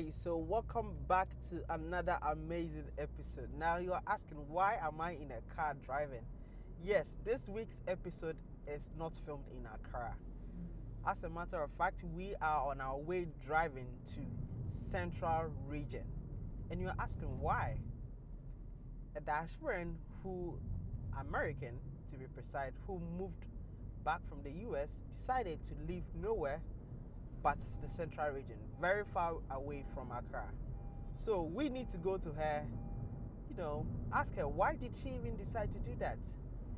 Hey, so welcome back to another amazing episode. Now you are asking why am I in a car driving? Yes, this week's episode is not filmed in Accra. As a matter of fact, we are on our way driving to Central Region. And you're asking why? A diasporan who American to be precise, who moved back from the US decided to live nowhere but the central region, very far away from Accra. So we need to go to her, you know, ask her why did she even decide to do that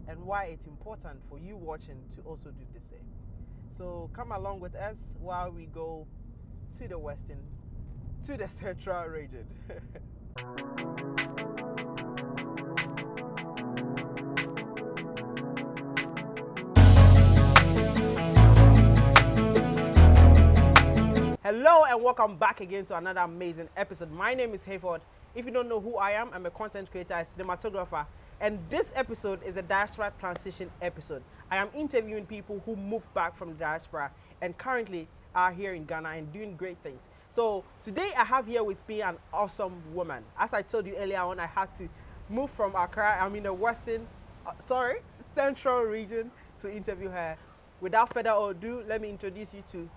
and why it's important for you watching to also do the same. So come along with us while we go to the western, to the central region. Hello and welcome back again to another amazing episode. My name is Hayford. If you don't know who I am, I'm a content creator, a cinematographer, and this episode is a diaspora transition episode. I am interviewing people who moved back from the diaspora and currently are here in Ghana and doing great things. So today I have here with me an awesome woman. As I told you earlier on, I had to move from Accra, I'm in the western, uh, sorry, central region to interview her. Without further ado, let me introduce you to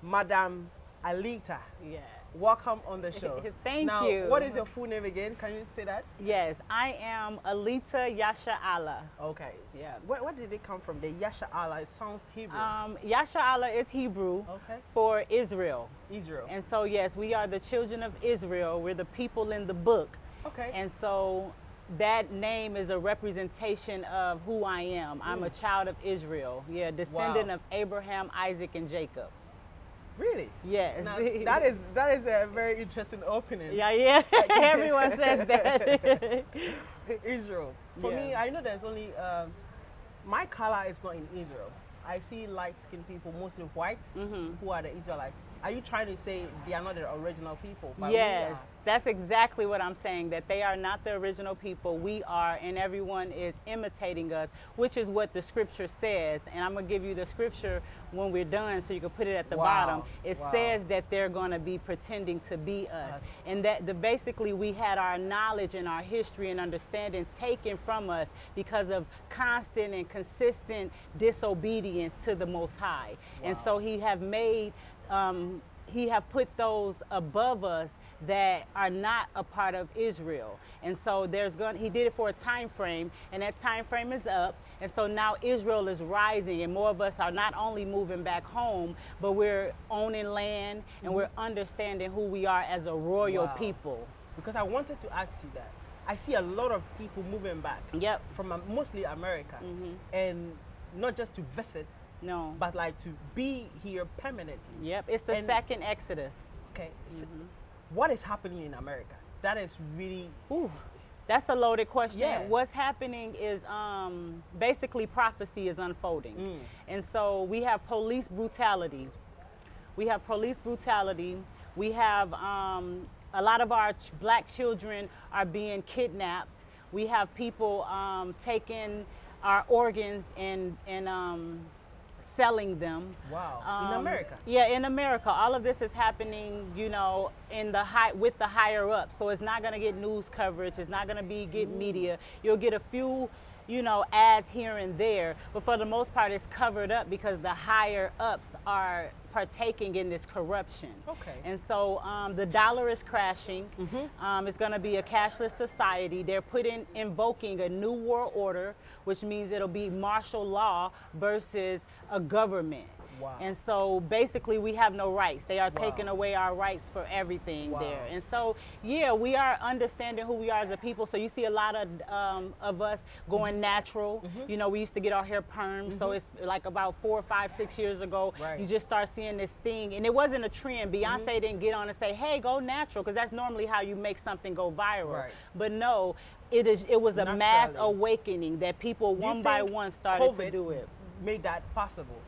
Madam Alita. Yeah. Welcome on the show. Thank now, you. What is your full name again? Can you say that? Yes, I am Alita Yasha Allah. Okay. Yeah. Where, where did it come from? The Yasha Allah. It sounds Hebrew. Um, Yasha Allah is Hebrew okay. for Israel. Israel. And so, yes, we are the children of Israel. We're the people in the book. okay. And so that name is a representation of who I am. I'm a Mm. child of Israel. Yeah, descendant Wow. of Abraham, Isaac, and Jacob. Really? Yes. Now, that is that is a very interesting opening. Yeah, yeah. Everyone says that. Israel. For me, I know there's only um, my color is not in Israel. I see light-skinned people, mostly whites, Mhm. who are the Israelites. Are you trying to say they are not the original people? Yes, that's exactly what I'm saying, that they are not the original people. We are, and everyone is imitating us, which is what the scripture says. And I'm going to give you the scripture when we're done so you can put it at the Wow, bottom. It wow. says that they're going to be pretending to be us. Us. And that the, basically we had our knowledge and our history and understanding taken from us because of constant and consistent disobedience to the Most High. And so he have made um, he have put those above us that are not a part of Israel. And so there's going he did it for a time frame and that time frame is up. And so now Israel is rising and more of us are not only moving back home, but we're owning land and we're understanding who we are as a royal Wow. people. Because I wanted to ask you that. I see a lot of people moving back Yep. from uh, mostly America, Mhm. and not just to visit, No. but like to be here permanently. Yep. It's the And- second Exodus. Okay. so Mhm. what is happening in America? That is really Ooh, that's a loaded question. Yeah. What's happening is um, basically prophecy is unfolding. Mm. And so we have police brutality. We have police brutality. We have um, a lot of our ch- black children are being kidnapped. We have people um, taking our organs and, and um, selling them. wow in Um, America. Yeah, in America. All of this is happening, you know, in the high with the higher up. So it's not going to get news coverage. It's not going to be get media. You'll get a few, you know, ads here and there, but for the most part, it's covered up because the higher ups are partaking in this corruption. Okay. And so um, the dollar is crashing. Mhm. Um, it's going to be a cashless society. They're putting invoking a new world order, which means it'll be martial law versus a government. Wow. And so basically, we have no rights. They are Wow. taking away our rights for everything Wow. there. And so, yeah, we are understanding who we are as a people. So you see a lot of um, of us going natural. Mhm. You know, we used to get our hair permed. So Mhm. it's like about four, five, six years ago. Right. You just start seeing this thing, and it wasn't a trend. Beyonce Mm-hmm. didn't get on and say, "Hey, go natural," because that's normally how you make something go viral. Right. But no. It is. It was a mass Naturally. awakening that people you one by one started to do it. Made that possible.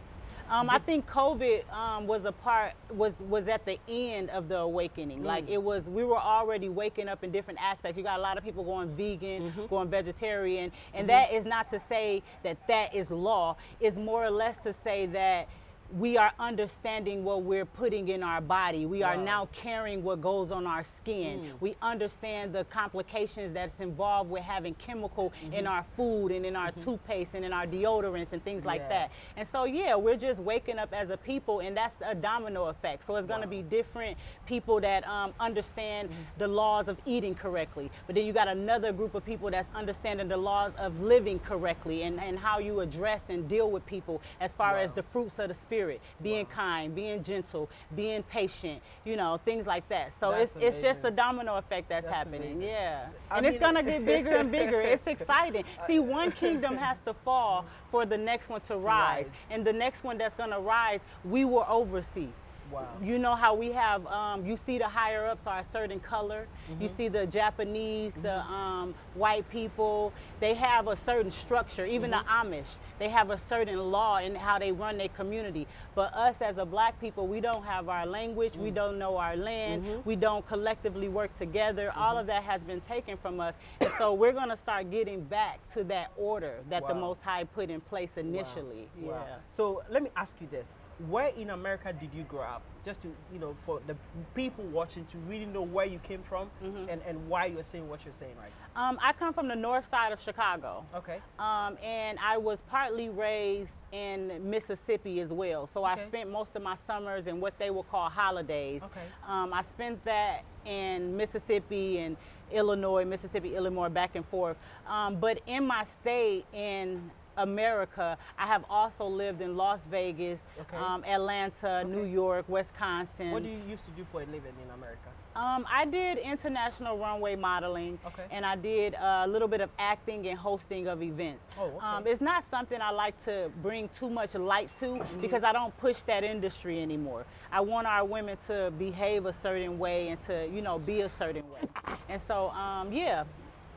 Um, I think COVID um, was a part was was at the end of the awakening. Like Mm. it was, we were already waking up in different aspects. You got a lot of people going vegan, Mhm. going vegetarian, and Mhm. that is not to say that that is law. It's more or less to say that we are understanding what we're putting in our body. We are now caring what goes on our skin. Mm. We understand the complications that's involved with having chemical Mm-hmm. in our food and in our toothpaste and in our deodorants and things like Yeah. that. And so, yeah, we're just waking up as a people, and that's a domino effect. So it's going to Wow. be different people that um, understand Mm-hmm. the laws of eating correctly. But then you got another group of people that's understanding the laws of living correctly and, and how you address and deal with people as far as the fruits of the spirit, being Wow. kind, being gentle, being patient, you know, things like that. So That's it's it's just a domino effect that's, That's happening. amazing. Yeah. I and it's gonna get bigger and bigger. It's exciting. See, one kingdom has to fall for the next one to, rise. rise. And the next one that's gonna rise, we will oversee. Wow. You know how we have, um, you see the higher ups are a certain color. You Mm-hmm. see the Japanese, the um, white people, they have a certain structure. Even the Mm-hmm. Amish, they have a certain law in how they run their community. But us as a black people, we don't have our language, Mm. we don't know our land, Mm-hmm. we don't collectively work together. All of that has been taken from us. And so we're gonna start getting back to that order that the Most High put in place initially. Wow. Yeah. So let me ask you this: Where in America did you grow up? Just to you know, for the people watching to really know where you came from Mm-hmm. and, and why you're saying what you're saying right Um, I come from the north side of Chicago. Okay. Um, and I was partly raised in Mississippi as well. So Okay. I spent most of my summers in what they would call holidays. Okay. Um, I spent that in Mississippi and Illinois, Mississippi, Illinois, back and forth. Um, but in my state in America, I have also lived in Las Vegas, Okay. um, Atlanta, New York, Wisconsin. What do you used to do for a living in America? Um, I did international runway modeling, Okay. and I did a little bit of acting and hosting of events. Oh, okay. um, it's not something I like to bring too much light to because I don't push that industry anymore. I want our women to behave a certain way and to, you know, be a certain way. And so, um, yeah,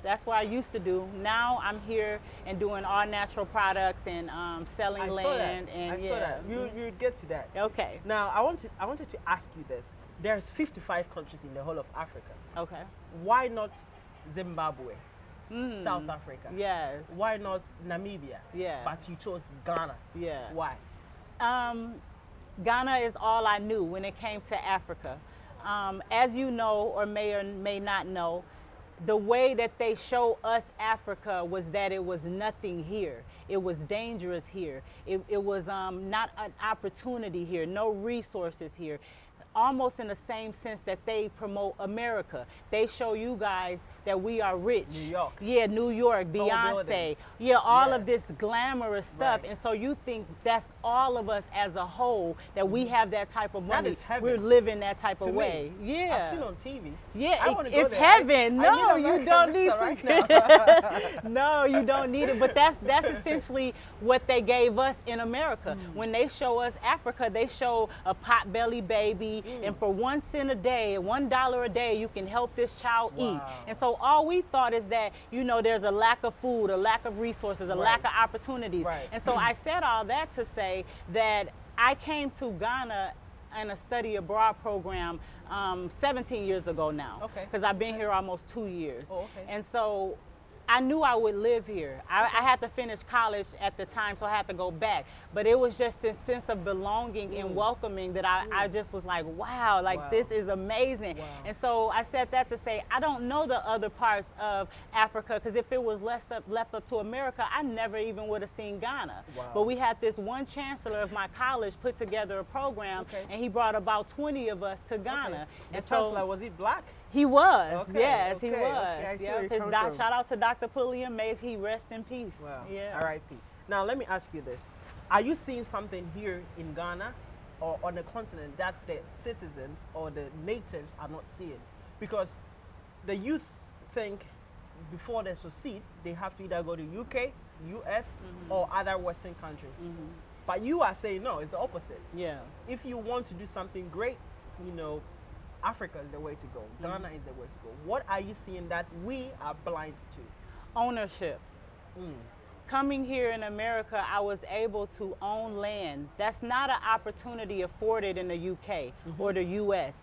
that's what I used to do. Now I'm here and doing all natural products and um, selling I saw land. that. And I yeah. saw that. You you get to that. Okay. Now I wanted I wanted to ask you this. There's 55 countries in the whole of Africa. Okay. Why not Zimbabwe, Mm. South Africa? Yes. Why not Namibia? Yeah. But you chose Ghana. Yeah. Why? Um, Ghana is all I knew when it came to Africa. Um, as you know, or may or may not know, the way that they show us Africa was that it was nothing here. It was dangerous here. It, it was um, not an opportunity here, no resources here. Almost in the same sense that they promote America. They show you guys that we are rich. New York. Yeah, New York, Tall Beyonce. buildings. Yeah, all Yeah. of this glamorous stuff. Right. And so you think that's all of us as a whole that we have that type of Mm-hmm. Money. is heaven We're living that type To of way. me, Yeah. I've seen on TV. yeah, I it- it's there. Heaven. I no, need you don't need to. right no, you don't need it. But that's that's essentially what they gave us in America. Mm. When they show us Africa, they show a pot belly baby, Mm. and for one cent a day, one dollar a day, you can help this child eat. And so all we thought is that you know there's a lack of food, a lack of resources, a lack of opportunities. Right. And so I said all that to say that I came to Ghana in a study abroad program um, 17 years ago now. Okay. Because I've been here almost two years. Oh, okay. And so I knew I would live here. I, I had to finish college at the time, so I had to go back. But it was just this sense of belonging and welcoming that I, I just was like, wow, like Mm. Wow. this is amazing. Wow. And so I said that to say, I don't know the other parts of Africa because if it was left up, left up to America, I never even would have seen Ghana. Wow. But we had this one chancellor of my college put together a program, Okay. and he brought about 20 of us to Ghana. Okay. The And chancellor was he black? He was, Okay, yes, he was. okay, I see where Yep. His doc- shout out to Dr. Pulliam. May he rest in peace. Wow. Yeah. R.I.P. Now let me ask you this: Are you seeing something here in Ghana or on the continent that the citizens or the natives are not seeing? Because the youth think before they succeed, they have to either go to UK, US, Mm-hmm. or other Western countries. But you are saying no, it's the opposite. Yeah. If you want to do something great, you know, Africa is the way to go. Mm-hmm. Ghana is the way to go. What are you seeing that we are blind to? Ownership. Mm. Coming here in America, I was able to own land. That's not an opportunity afforded in the UK Mm-hmm. or the US.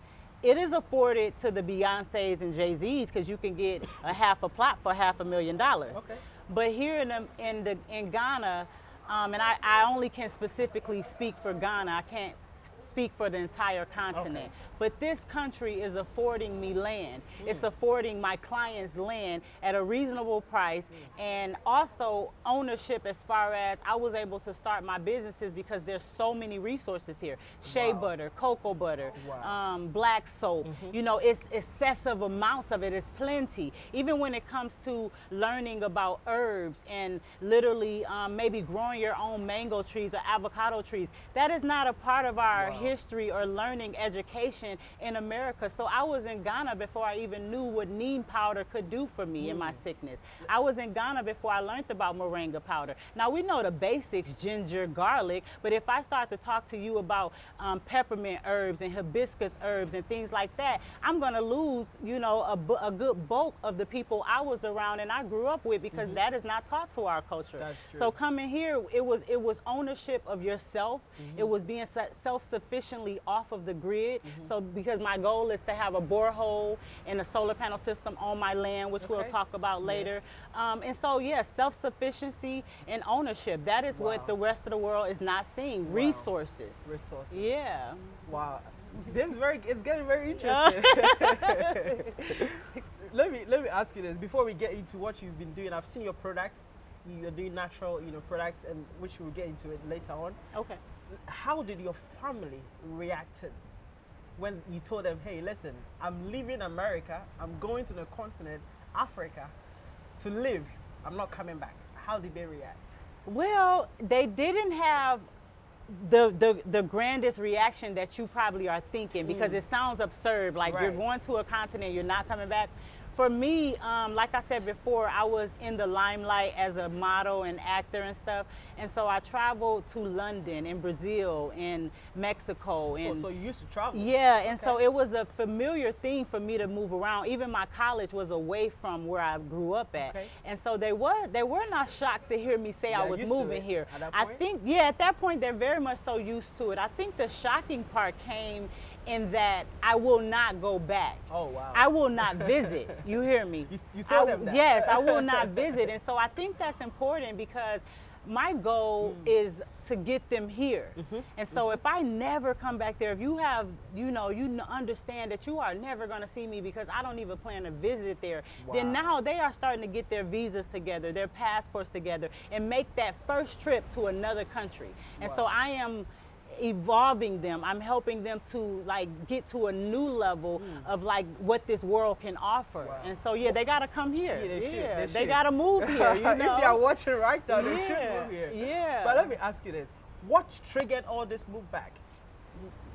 It is afforded to the Beyonces and Jay Z's because you can get a half a half a plot for half a million dollars. Okay. But here in the, in the in Ghana, Um, and I, I only can specifically speak for Ghana. I can't speak for the entire continent. Okay. But this country is affording me land. It's Hmm. affording my clients land at a reasonable price and also ownership as far as I was able to start my businesses because there's so many resources here. Shea Wow. butter, cocoa butter, Wow. um, black soap. You know, it's excessive amounts of it. It's plenty. Even when it comes to learning about herbs and literally um, maybe growing your own mango trees or avocado trees, that is not a part of our Wow. history or learning education in America. So I was in Ghana before I even knew what neem powder could do for me in my mm. sickness. I was in Ghana before I learned about moringa powder. Now we know the basics, ginger, garlic, but if I start to talk to you about um, peppermint herbs and hibiscus herbs and things like that, I'm gonna lose, you know, a, a good bulk of the people I was around and I grew up with because mm-hmm. that is not taught to our culture. That's true. So coming here, it was it was ownership of yourself. It mm-hmm. was being self-sufficiently off of the grid. Mm-hmm. So because my goal is to have a borehole and a solar panel system on my land, which we'll talk about later. Um, and so yes, self-sufficiency and ownership. That is Wow. what the rest of the world is not seeing. Resources. Resources. Yeah. Wow. This is very it's getting very interesting. let me let me ask you this before we get into what you've been doing. I've seen your products. You're doing natural, you know, products, and which we'll get into it later on. Okay. How did your family react when you told them, "Hey, listen, I'm leaving America. I'm going to the continent, Africa, to live. I'm not coming back." How did they react? Well, they didn't have the, the the grandest reaction that you probably are thinking because hmm. it sounds absurd. Like you're going to a continent, you're not coming back. For me, um, like I said before, I was in the limelight as a model and actor and stuff, and so I traveled to London and Brazil and Mexico Oh, and so you used to travel? yeah, and so it was a familiar thing for me to move around. Even my college was away from where I grew up at, Okay. and so they were they were not shocked to hear me say I was moving here. I think yeah, at that point they're very much so used to it. I think the shocking part came in that I will not go back. Oh wow. I will not visit. You hear me? You- you told I- them that. Yes, I will not visit. And so I think that's important because my goal Mm. is to get them here. Mm-hmm. And so if I never come back there, if you have, you know, you understand that you are never going to see me because I don't even plan to visit there, then now they are starting to get their visas together, their passports together, and make that first trip to another country. And so I am evolving them. I'm helping them to like get to a new level of like what this world can offer. Hmm. Wow. And so yeah, they gotta come here. Yeah, they should, Yeah, they should. gotta move here. You know? if they are watching right now, they should Yeah, move here. yeah. But let me ask you this: What triggered all this move back?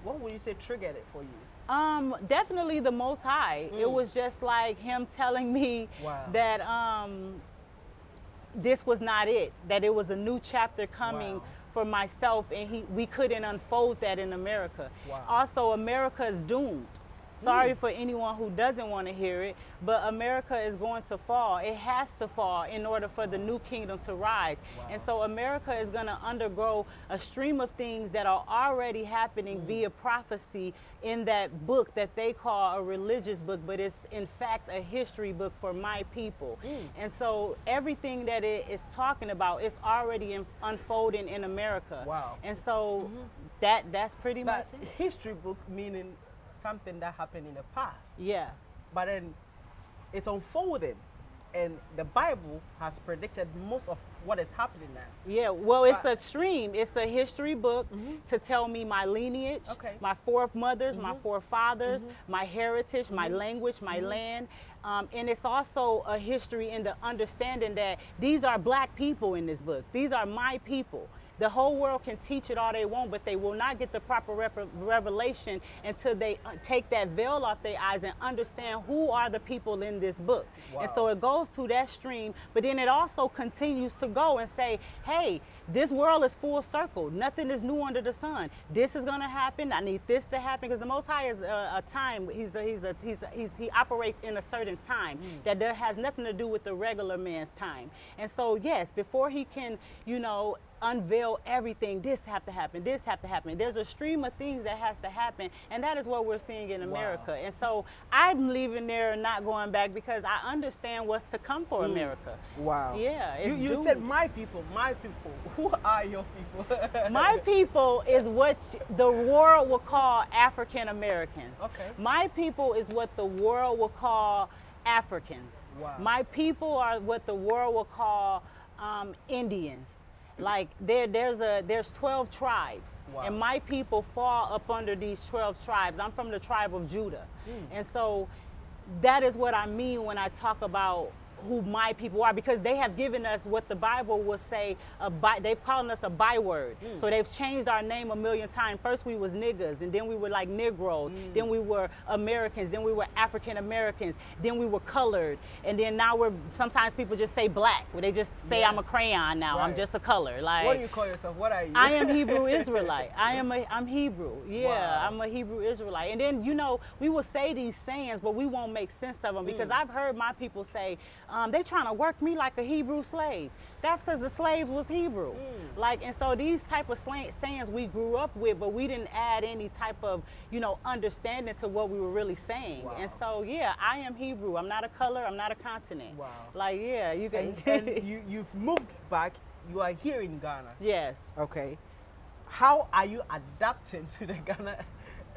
What would you say triggered it for you? Um, definitely the Most High. It Mm. was just like him telling me Wow. that um, this was not it. That it was a new chapter coming Wow. For myself, and he we couldn't unfold that in America. Wow. Also, America is doomed. Sorry mm. for anyone who doesn't want to hear it, but America is going to fall. It has to fall in order for the new kingdom to rise. And so America is going to undergo a stream of things that are already happening mm. via prophecy in that book that they call a religious book, but it's in fact a history book for my people. Mm. And so everything that it is talking about is already in, unfolding in America. Wow. And so mm-hmm. that that's pretty But much it. history book meaning something that happened in the past, Yeah. but then it's unfolding, and the Bible has predicted most of what is happening now. Yeah, well, it's But- a stream. It's a history book mm-hmm. to tell me my lineage, Okay. my foremothers, my mm-hmm. forefathers, mm-hmm. my heritage, my language, my land. Um, and it's also a history in the understanding that these are black people in this book. These are my people. The whole world can teach it all they want, but they will not get the proper rep- revelation until they uh, take that veil off their eyes and understand who are the people in this book. And so it goes to that stream, but then it also continues to go and say, hey, this world is full circle. Nothing is new under the sun. This is going to happen. I need this to happen because the Most High is a, a time. He's a, he's a, he's, he's he operates in a certain time that there has nothing to do with the regular man's time. And so yes, before he can, you know, unveil everything. This have to happen. This have to happen. There's a stream of things that has to happen, and that is what we're seeing in America. Wow. And so I'm leaving there and not going back because I understand what's to come for Mm. America. Wow. Yeah, You, you said my people, my people. Who are your people? My people is what the world will call African Americans. Okay. My people is what the world will call Africans. Wow. My people are what the world will call um, Indians. Like there, there's a there's 12 tribes, Wow. and my people fall up under these 12 tribes. I'm from the tribe of Judah, Hmm. and so that is what I mean when I talk about who my people are because they have given us what the Bible will say a by, they've called us a byword. Mm. So they've changed our name a million times. First we was niggas and then we were like Negroes, Mm. then we were Americans, then we were African Americans, then we were colored, and then now we're sometimes people just say black. Where they just say Yeah. I'm a crayon now. I'm just a color. Like what do you call yourself? What are you? I am Hebrew Israelite. I am a I'm Hebrew. Yeah, Wow. I'm a Hebrew Israelite. And then you know we will say these sayings, but we won't make sense of them because Mm. I've heard my people say um, they trying to work me like a Hebrew slave. That's because the slaves was Hebrew. Mm. Like and so these type of slang, sayings we grew up with, but we didn't add any type of you know understanding to what we were really saying. Wow. And so yeah, I am Hebrew. I'm not a color. I'm not a continent. Wow. Like yeah, you can. and, and you, you've moved back. You are here in Ghana. yes. Okay. How are you adapting to the Ghana,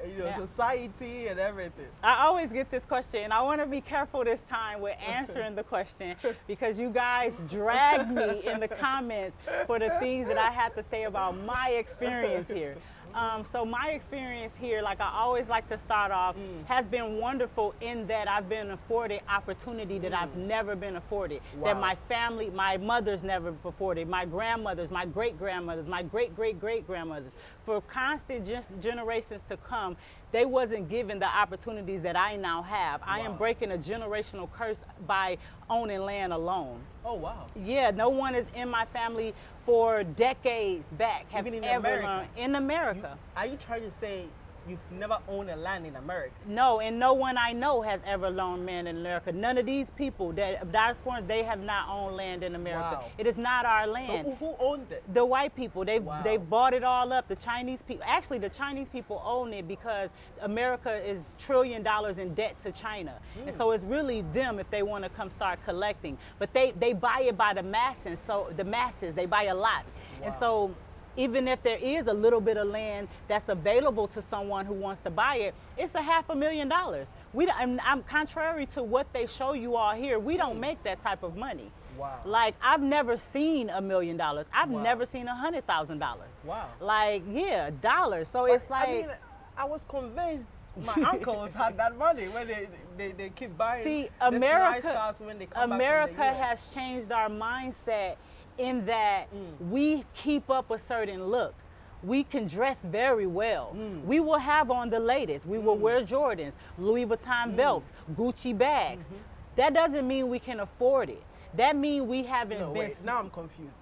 you know, Yeah. society and everything? I always get this question, and I want to be careful this time with answering the question because you guys dragged me in the comments for the things that I had to say about my experience here. Um, so my experience here, like I always like to start off, Mm. has been wonderful in that I've been afforded opportunity that I've never been afforded. That my family, my mother's never afforded, my grandmothers, my great grandmothers, my great great great grandmothers, for constant gen- generations to come, they wasn't given the opportunities that I now have. I am breaking a generational curse by owning land alone. Oh wow. Yeah, no one is in my family for decades back have Even in ever America? learned in You- America. are you trying to say you've never owned a land in America? No, and no one I know has ever loaned land in America. None of these people that diasporans, they have not owned land in America. Wow. It is not our land. who, who owned it? the white people they Wow. they bought it all up the chinese people actually the chinese people own it because america is trillion dollars in debt to china and Hmm. so it's really them if they want to come start collecting but they they buy it by the masses so the masses they buy a lot and so even if there is a little bit of land that's available to someone who wants to buy it, it's a half a million dollars. We, I'm, I'm contrary to what they show you all here. We don't make that type of money. Wow. Like I've never seen a million dollars. I've Wow. never seen a hundred thousand dollars. Wow. Like yeah, dollars. So But, it's like I mean, I was convinced my uncles had that money when they, they, they keep buying see nice America. when they come America has changed our mindset in that Mm. we keep up a certain look. We can dress very well. Mm. We will have on the latest. We will Mm. wear Jordans, Louis Vuitton Mm. belts, Gucci bags. Mhm. That doesn't mean we can afford it. That means we haven't No, been wait, now I'm confused.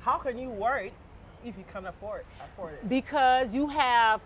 How can you worry if you can afford afford it? because you have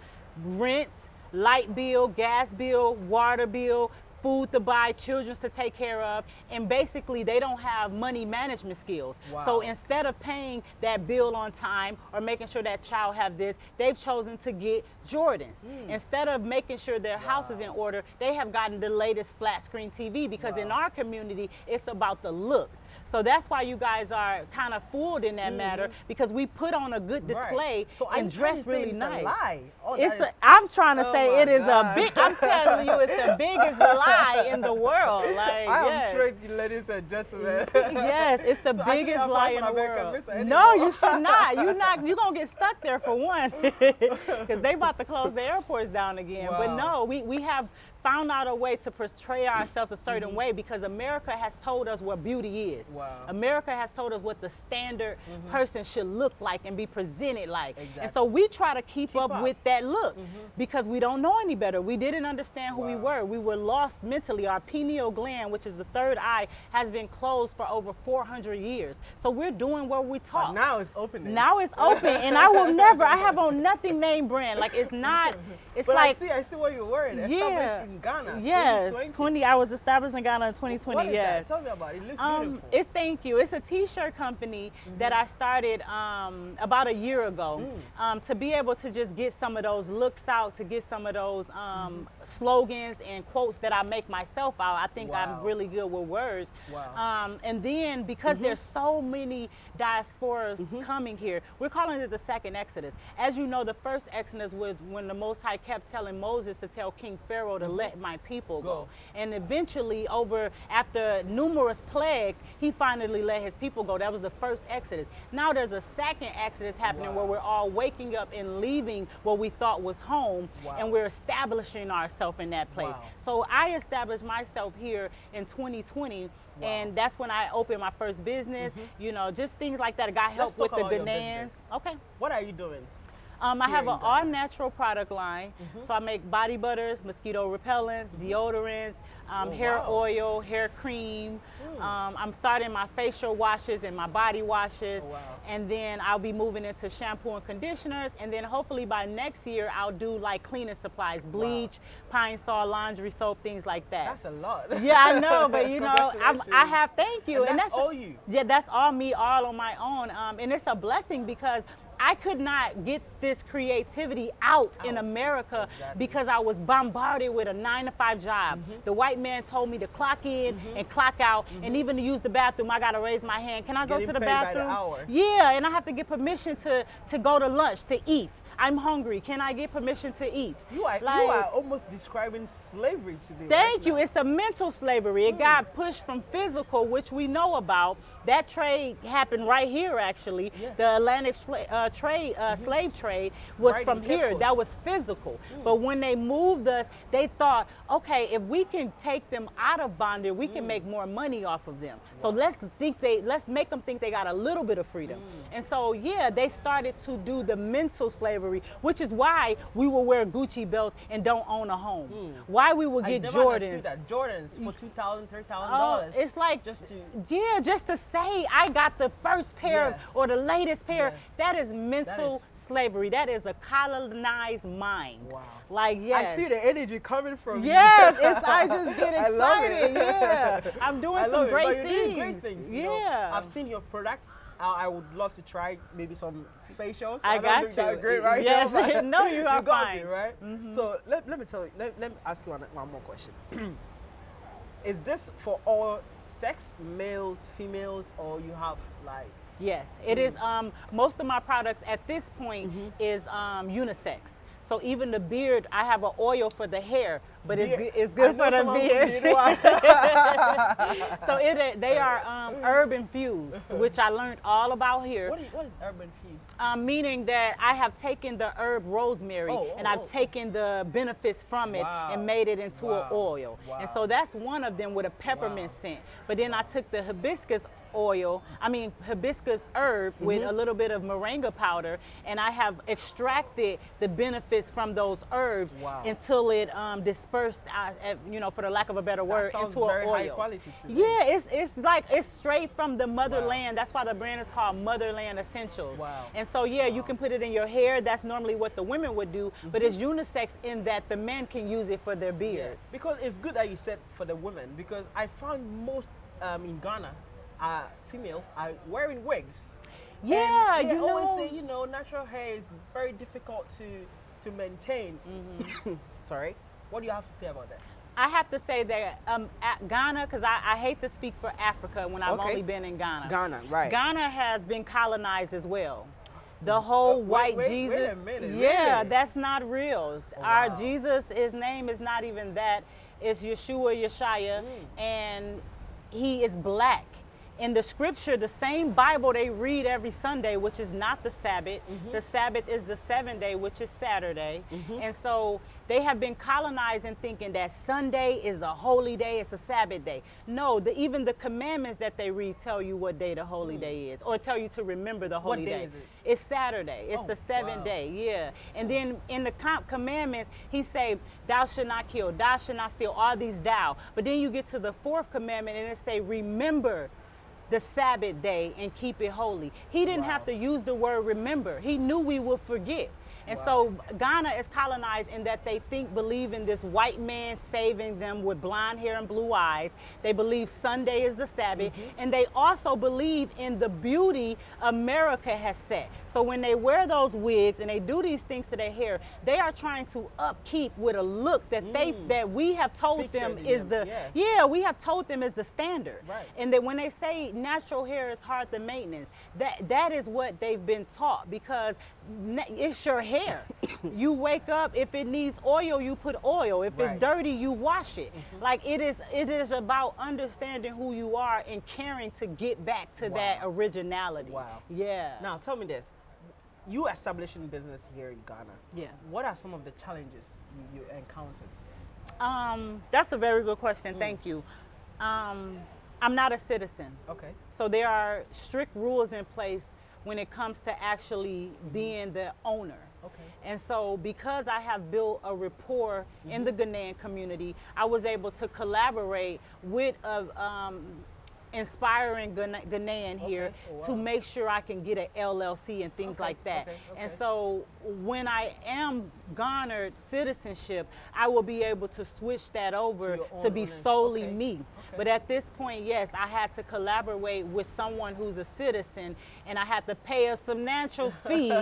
rent, light bill, gas bill, water bill, food to buy, children's to take care of, and basically they don't have money management skills. So instead of paying that bill on time or making sure that child have this, they've chosen to get Jordans. Mm. Instead of making sure their house is in order, they have gotten the latest flat screen TV because in our community it's about the look. So that's why you guys are kind of fooled in that matter Mhm. because we put on a good Right. display So and dress really it's nice. A lie? Oh, It's a, I'm trying to Oh say it is God. a big. I'm telling you, it's the biggest lie in the world. Like I am yes. trained, ladies and gentlemen. yes, it's the So biggest lie in the world. No, you should not. You not. You gonna get stuck there for one, because they about to close the airports down again. But no, we we have found out a way to portray ourselves a certain Mm-hmm. way because America has told us what beauty is. Wow. America has told us what the standard person should look like and be presented like. Exactly. And Mm-hmm. So we try to keep, Keep up, up. with that look Mhm. because we don't know any better. We didn't understand who we were. We were lost mentally. Our pineal gland, which is the third eye, has been closed for over 400 years. So we're doing what we taught. now it's opening. Now it's open, and I will never. I have on nothing name brand. Like it's not. It's but like I see, I see what you're wearing. Yeah. In Ghana. Yes, 2020. 20. I was established in Ghana in 2020. What is yes. that? Tell me about it. It looks Um, beautiful. it's thank you. It's a T-shirt company that I started um, about a year ago Mm. um, to be able to just get some of those looks out, to get some of those um, slogans and quotes that I make myself out. I think Wow. I'm really good with words. Wow. Um, and then because there's so many diasporas Mm-hmm. coming here, we're calling it the second Exodus. As you know, the first Exodus was when the Most High kept telling Moses to tell King Pharaoh to let my people go. Go. And eventually, over after numerous plagues, he finally let his people go. That was the first Exodus. Now there's a second Exodus happening Wow. where we're all waking up and leaving what we thought was home, Wow. and we're establishing ourselves in that place. Wow. So I established myself here in 2020. Wow. And that's when I opened my first business, mm-hmm. you know, just things like that. I got help with the Ghanaians. Okay. what are you doing? Um, I have an all natural product line. Mhm. So I make body butters, mosquito repellents, deodorants, um, Oh, hair wow. oil, hair cream. Mm. Um, I'm starting my facial washes and my body washes. Oh, wow. And then I'll be moving into shampoo and conditioners. And then hopefully by next year, I'll do like cleaning supplies, bleach, Pine-Sol, laundry soap, things like that. That's a lot. yeah, I know, but you know, I'm, I have thank you, And that's all you? Yeah, that's all me, all on my own, um, and it's a blessing because I could not get this creativity out, in America Exactly. because I was bombarded with a nine to five job. Mm-hmm. The white man told me to clock in mm-hmm. and clock out, mm-hmm. and even to use the bathroom, I got to raise my hand. Can I go to the the bathroom? hour. Yeah, and I have to get permission to to go to lunch to eat. I'm hungry. Can I get permission to eat? You are, you are almost describing slavery to me. Thank right you. now. It's a mental slavery. It mm. got pushed from physical, which we know about. That trade happened right here, actually. Yes. The Atlantic uh, trade, uh, mm-hmm. slave trade, was Right from here. Coast. That was physical. Mm. But when they moved us, they thought, okay, if we can take them out of bondage, we can mm. make more money off of them. So let's think they, let's make them think they got a little bit of freedom. And so, yeah, they started to do the mental slavery, which is why we will wear Gucci belts and don't own a home. Hmm. Why we will get Jordans. that. Jordans for two thousand, three thousand Oh, dollars. it's like just to yeah, just to say I got the first pair Yeah. or the latest pair. Yeah. That is mental slavery. That is a colonized mind. Wow. Like yes. I see the energy coming from Yes, you. Yes, I just get I love it. excited. Yeah, I'm doing I some it. great things. doing great things. you know. Yeah, I've seen your products. I, I would love to try maybe some facials. I don't got that you. great right Yes. now, No, you are got fine. Me, right? Mhm. So let, let me tell you. Let, let me ask you one, one more question. Is this for all sex, males, females, or you have like? Yes, it is. Mm. Um, most of my products at this point Mm-hmm. is um, unisex. So even the beard, I have an oil for the hair, but it's, Beard. it's good for the beard. so it, they are um, herb infused, which I learned all about here. what, is, what is herb infused? Um, meaning that I have taken the herb rosemary Oh, and oh, I've oh. taken the benefits from it Wow. and made it into Wow. an oil. And so that's one of them with a peppermint Wow. scent. But then I took the hibiscus oil, I mean hibiscus herb with Mm-hmm. a little bit of moringa powder, and I have extracted the benefits from those herbs Wow. until it um, dispersed, uh, you know, for the lack of a better word, into an oil. high quality to me. Yeah, it's it's like it's straight from the motherland. That's why the brand is called Motherland Essentials. Wow. And so yeah, you can put it in your hair. That's normally what the women would do, but it's Mm-hmm. unisex in that the men can use it for their beard. Because it's good that you said for the women because I found most um, in Ghana, uh, females are wearing wigs. And Yeah, they you always know. say you know natural hair is very difficult to to maintain. Mm-hmm. Sorry, what do you have to say about that? I have to say that um, at Ghana, because I, I hate to speak for Africa when I've Okay. only been in Ghana. Ghana, right. Ghana has been colonized as well. The whole Uh, wait- white wait- Jesus. wait a minute, yeah, that's not real. Oh, Our wow. Jesus, his name is not even that. It's Yeshua Yeshaya, Mm. and he is black. In the scripture, the same Bible they read every Sunday, which is not the Sabbath. Mm-hmm. The Sabbath is the seventh day, which is Saturday. And so they have been colonizing thinking that Sunday is a holy day, it's a Sabbath day. No, the, even the commandments that they read tell you what day the holy day is, or tell you to remember the holy Mm. day is it? It's Saturday. It's Oh, the seventh wow. day. Yeah. And then in the com- commandments, he say, "Thou shalt not kill. Thou shalt not steal." All these thou. But then you get to the fourth commandment, and it say, "Remember." The Sabbath day and keep it holy. He didn't have to use the word remember. He knew we would forget. And Wow. so Ghana is colonized in that they think, believe in this white man saving them with blonde hair and blue eyes. They believe Sunday is the Sabbath. Mm-hmm. And they also believe in the beauty America has set. So when they wear those wigs and they do these things to their hair, they are trying to upkeep with a look that they Mm. that we have told them is them, the yeah. yeah, we have told them is the standard. Right. And that when they say natural hair is hard to maintenance, that that is what they've been taught because it's your hair. you wake up if it needs oil, you put oil. If Right. It's dirty, you wash it. Like it is it is about understanding who you are and caring to get back to that originality. Wow. Yeah. Now tell me this: you establishing business here in Ghana. Yeah. What are some of the challenges you, you encountered? Um, that's a very good question. Mm. Thank you. Um, I'm not a citizen. Okay. So there are strict rules in place when it comes to actually being the owner. Okay. And so, because I have built a rapport in the Ghanaian community, I was able to collaborate with a um, inspiring Ghana- Ghanaian here Okay. Oh, to make sure I can get an LLC and things Okay, like that. And so, when I am garnered citizenship, I will be able to switch that over your to be solely Okay, me. okay. But at this point, yes, I had to collaborate with someone who's a citizen, and I had to pay a substantial fee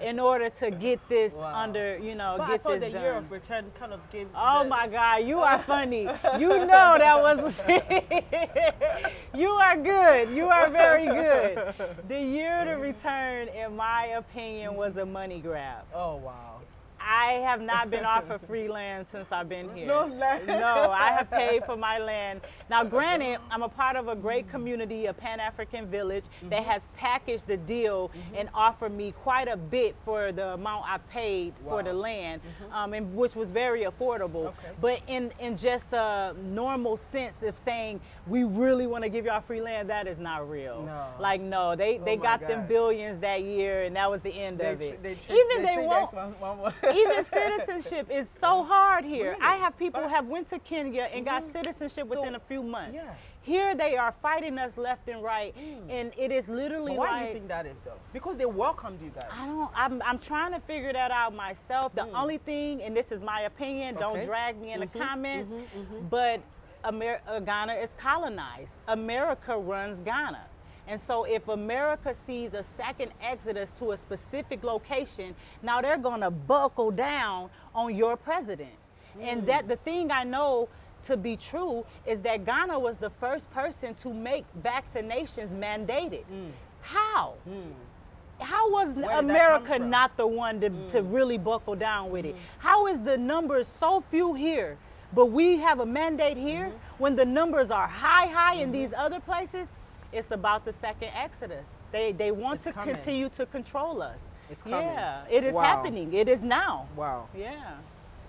in order to get this Wow. under, you know, But I get thought this the year of return kind of gave. Oh my God, you are funny. You know that was. you are good. You are very good. The year to return, in my opinion, was a money grab. Oh wow. I have not been offered free land since I've been here. No land. No, I have paid for my land. Now, granted, I'm a part of a great community, a Pan African village that Mm-hmm. has packaged the deal and offered me quite a bit for the amount I paid for the Wow. Mm-hmm. land, um, and which was very affordable. Okay. But in in just a normal sense of saying we really want to give y'all free land, that is not real. No. Like no, they Oh they got them billions that year, and that was the end They of it. they Even they, trick won't X one- one more. even citizenship is so hard here. Really? I have people have went to Kenya and got Mhm. citizenship So- within a few months. yeah. Here they are fighting us left and right, Mm. and it is literally But why do you think that is though? Because they welcomed you guys. I don't. I'm, I'm trying to figure that out myself. The Mm. only thing, and this is my opinion, don't drag me in the Mhm, comments, mhm. but Amer- uh, Ghana is colonized. America runs Ghana. And so if America sees a second exodus to a specific location, now they're going to buckle down on your president. And that the thing I know to be true is that Ghana was the first person to make vaccinations mandated. How? Hmm. How was did that come America? Mm. not the one to, to really buckle down with it? How is the numbers so few here, but we have a mandate here Mm-hmm. when the numbers are high, high in these other places? It's about the second exodus. They they want It's to coming. continue to control us. It's coming. Yeah, it is Wow. happening. It is now. Wow. Yeah.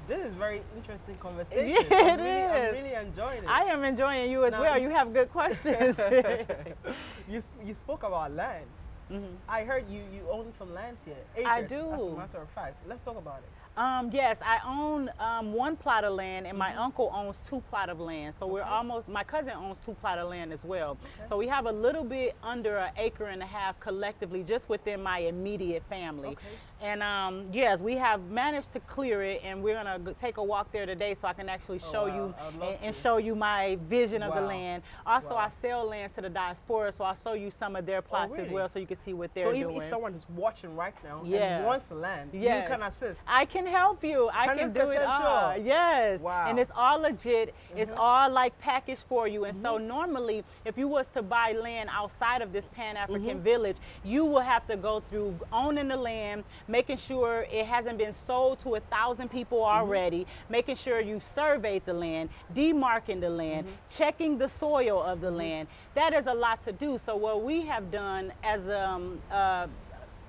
This is very interesting conversation. Yeah, I'm it really, I'm really enjoying it. I am enjoying you as Now well. you- have good questions. you, you spoke about lands. Mhm. I heard you, you own some lands here. Acres, I As a do. matter of fact. Let's talk about it. Um, yes, I own um, one plot of land, and my uncle owns two plot of land. So we're almost. My cousin owns two plot of land as well. Okay. So we have a little bit under an acre and a half collectively, just within my immediate family. Okay. And um, yes, we have managed to clear it, and we're gonna take a walk there today, so I can actually Oh, show wow. you I would love and, and show you my vision of the land. Also, Wow. I sell land to the diaspora, so I'll show you some of their plots as really? well, so you can see what they're doing. So if, doing. if someone is watching right now Yeah. and wants land, Yes. you can assist. I can help you. I can do it 100% all. sure. Yes. Wow. And it's all legit. It's Mhm. all like packaged for you. And so Mm-hmm. normally, if you was to buy land outside of this Pan African Mhm. village, you will have to go through owning the land, making sure it hasn't been sold to a thousand people Mm-hmm. already, making sure you surveyed the land, demarking the land, Mm-hmm. checking the soil of the land. That is a lot to do. So what we have done as um, uh,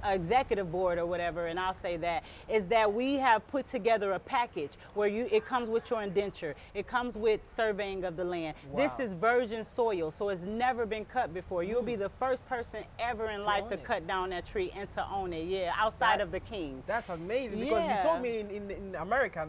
executive board or whatever, and I'll say that, is that we have put together a package where you it comes with your indenture, it comes with surveying of the land. Wow. This is virgin soil, so it's never been cut before. You'll be hmm. the first person ever in To life to it. cut down that tree and to own it. Yeah, outside That- of the king. That's amazing because you told me in, in, in America,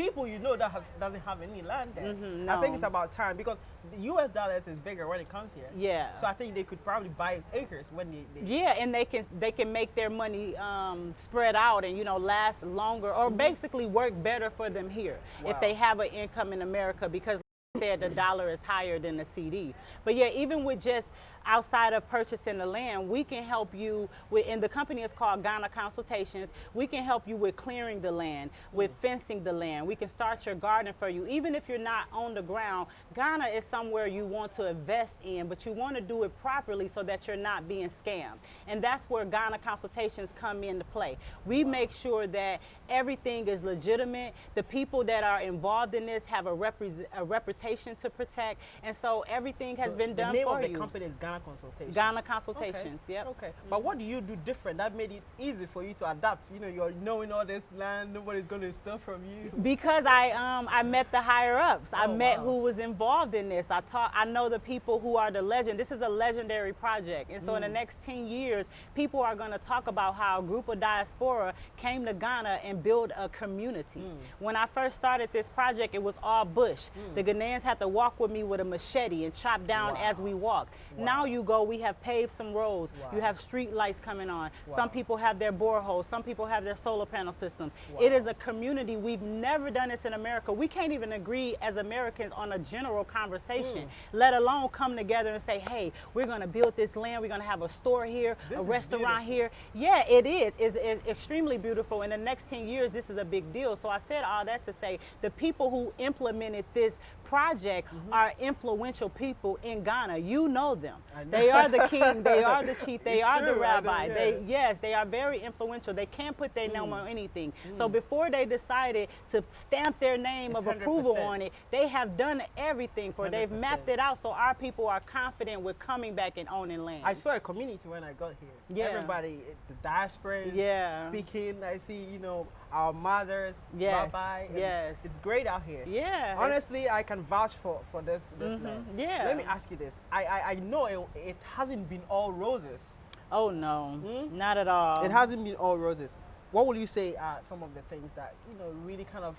people you know that has, doesn't have any land there. Mhm, I think it's about time because the U.S. dollars is bigger when it comes here. Yeah. So I think they could probably buy acres when they. they Yeah, and they can they can make their money um, spread out and you know last longer or basically work better for them here. Wow. if they have an income in America because like I said the dollar is higher than the cedi. But yeah, even with just outside of purchasing the land, we can help you with and the company is called Ghana Consultations. We can help you with clearing the land, with mm. fencing the land. We can start your garden for you. Even if you're not on the ground, Ghana is somewhere you want to invest in, but you want to do it properly so that you're not being scammed. And that's where Ghana Consultations come into play. We make sure that everything is legitimate. The people that are involved in this have a, repres a reputation to protect, and so everything has So been the done name for of the you. company is Ghana Consultations. Ghana Consultations. Okay. Yep. Okay. But what do you do different that made it easy for you to adapt? You know, you're knowing all this land, nobody's going to steal from you. Because I um I met the higher ups. I Oh, met wow. who was involved in this. I taught I know the people who are the legend. This is a legendary project. And so Mm. in the next 10 years, people are going to talk about how a group of diaspora came to Ghana and built a community. Mm. When I first started this project, it was all bush. The Ghanaians had to walk with me with a machete and chop down as we walked. Wow. Now you go, we have paved some roads. You have street lights coming on. Wow. Some people have their boreholes. Some people have their solar panel systems. It Wow. is a community. We've never done this in America. We can't even agree as Americans on a general conversation, Mm. let alone come together and say, hey, we're going to build this land. We're going to have a store here, This a restaurant beautiful. here. Yeah, it is. It's, it's extremely beautiful. In the next 10 years, this is a big deal. So I said all that to say the people who implemented this project are influential people in Ghana. You know them. Know. They are the king. They are the chief. They It's are the true, know, rabbi. yeah. They yes, they are very influential. They can't put their name Mm. on anything. So before they decided to stamp their name It's of approval 100%. on it, they have done everything for. it. They've mapped it out so our people are confident with coming back and owning land. I saw a community when I got here. Yeah. Everybody, the diasporas Yeah. speaking. I see, you know, our mothers, Yes, rabbi. and yes. It's great out here. yeah. Honestly, I can vouch for, for this, this Mhm, land. yeah. Let me ask you this. I, I, I know it, it hasn't been all roses. Oh no, Hmm? not at all. It hasn't been all roses. What will you say are some of the things that, you know, really kind of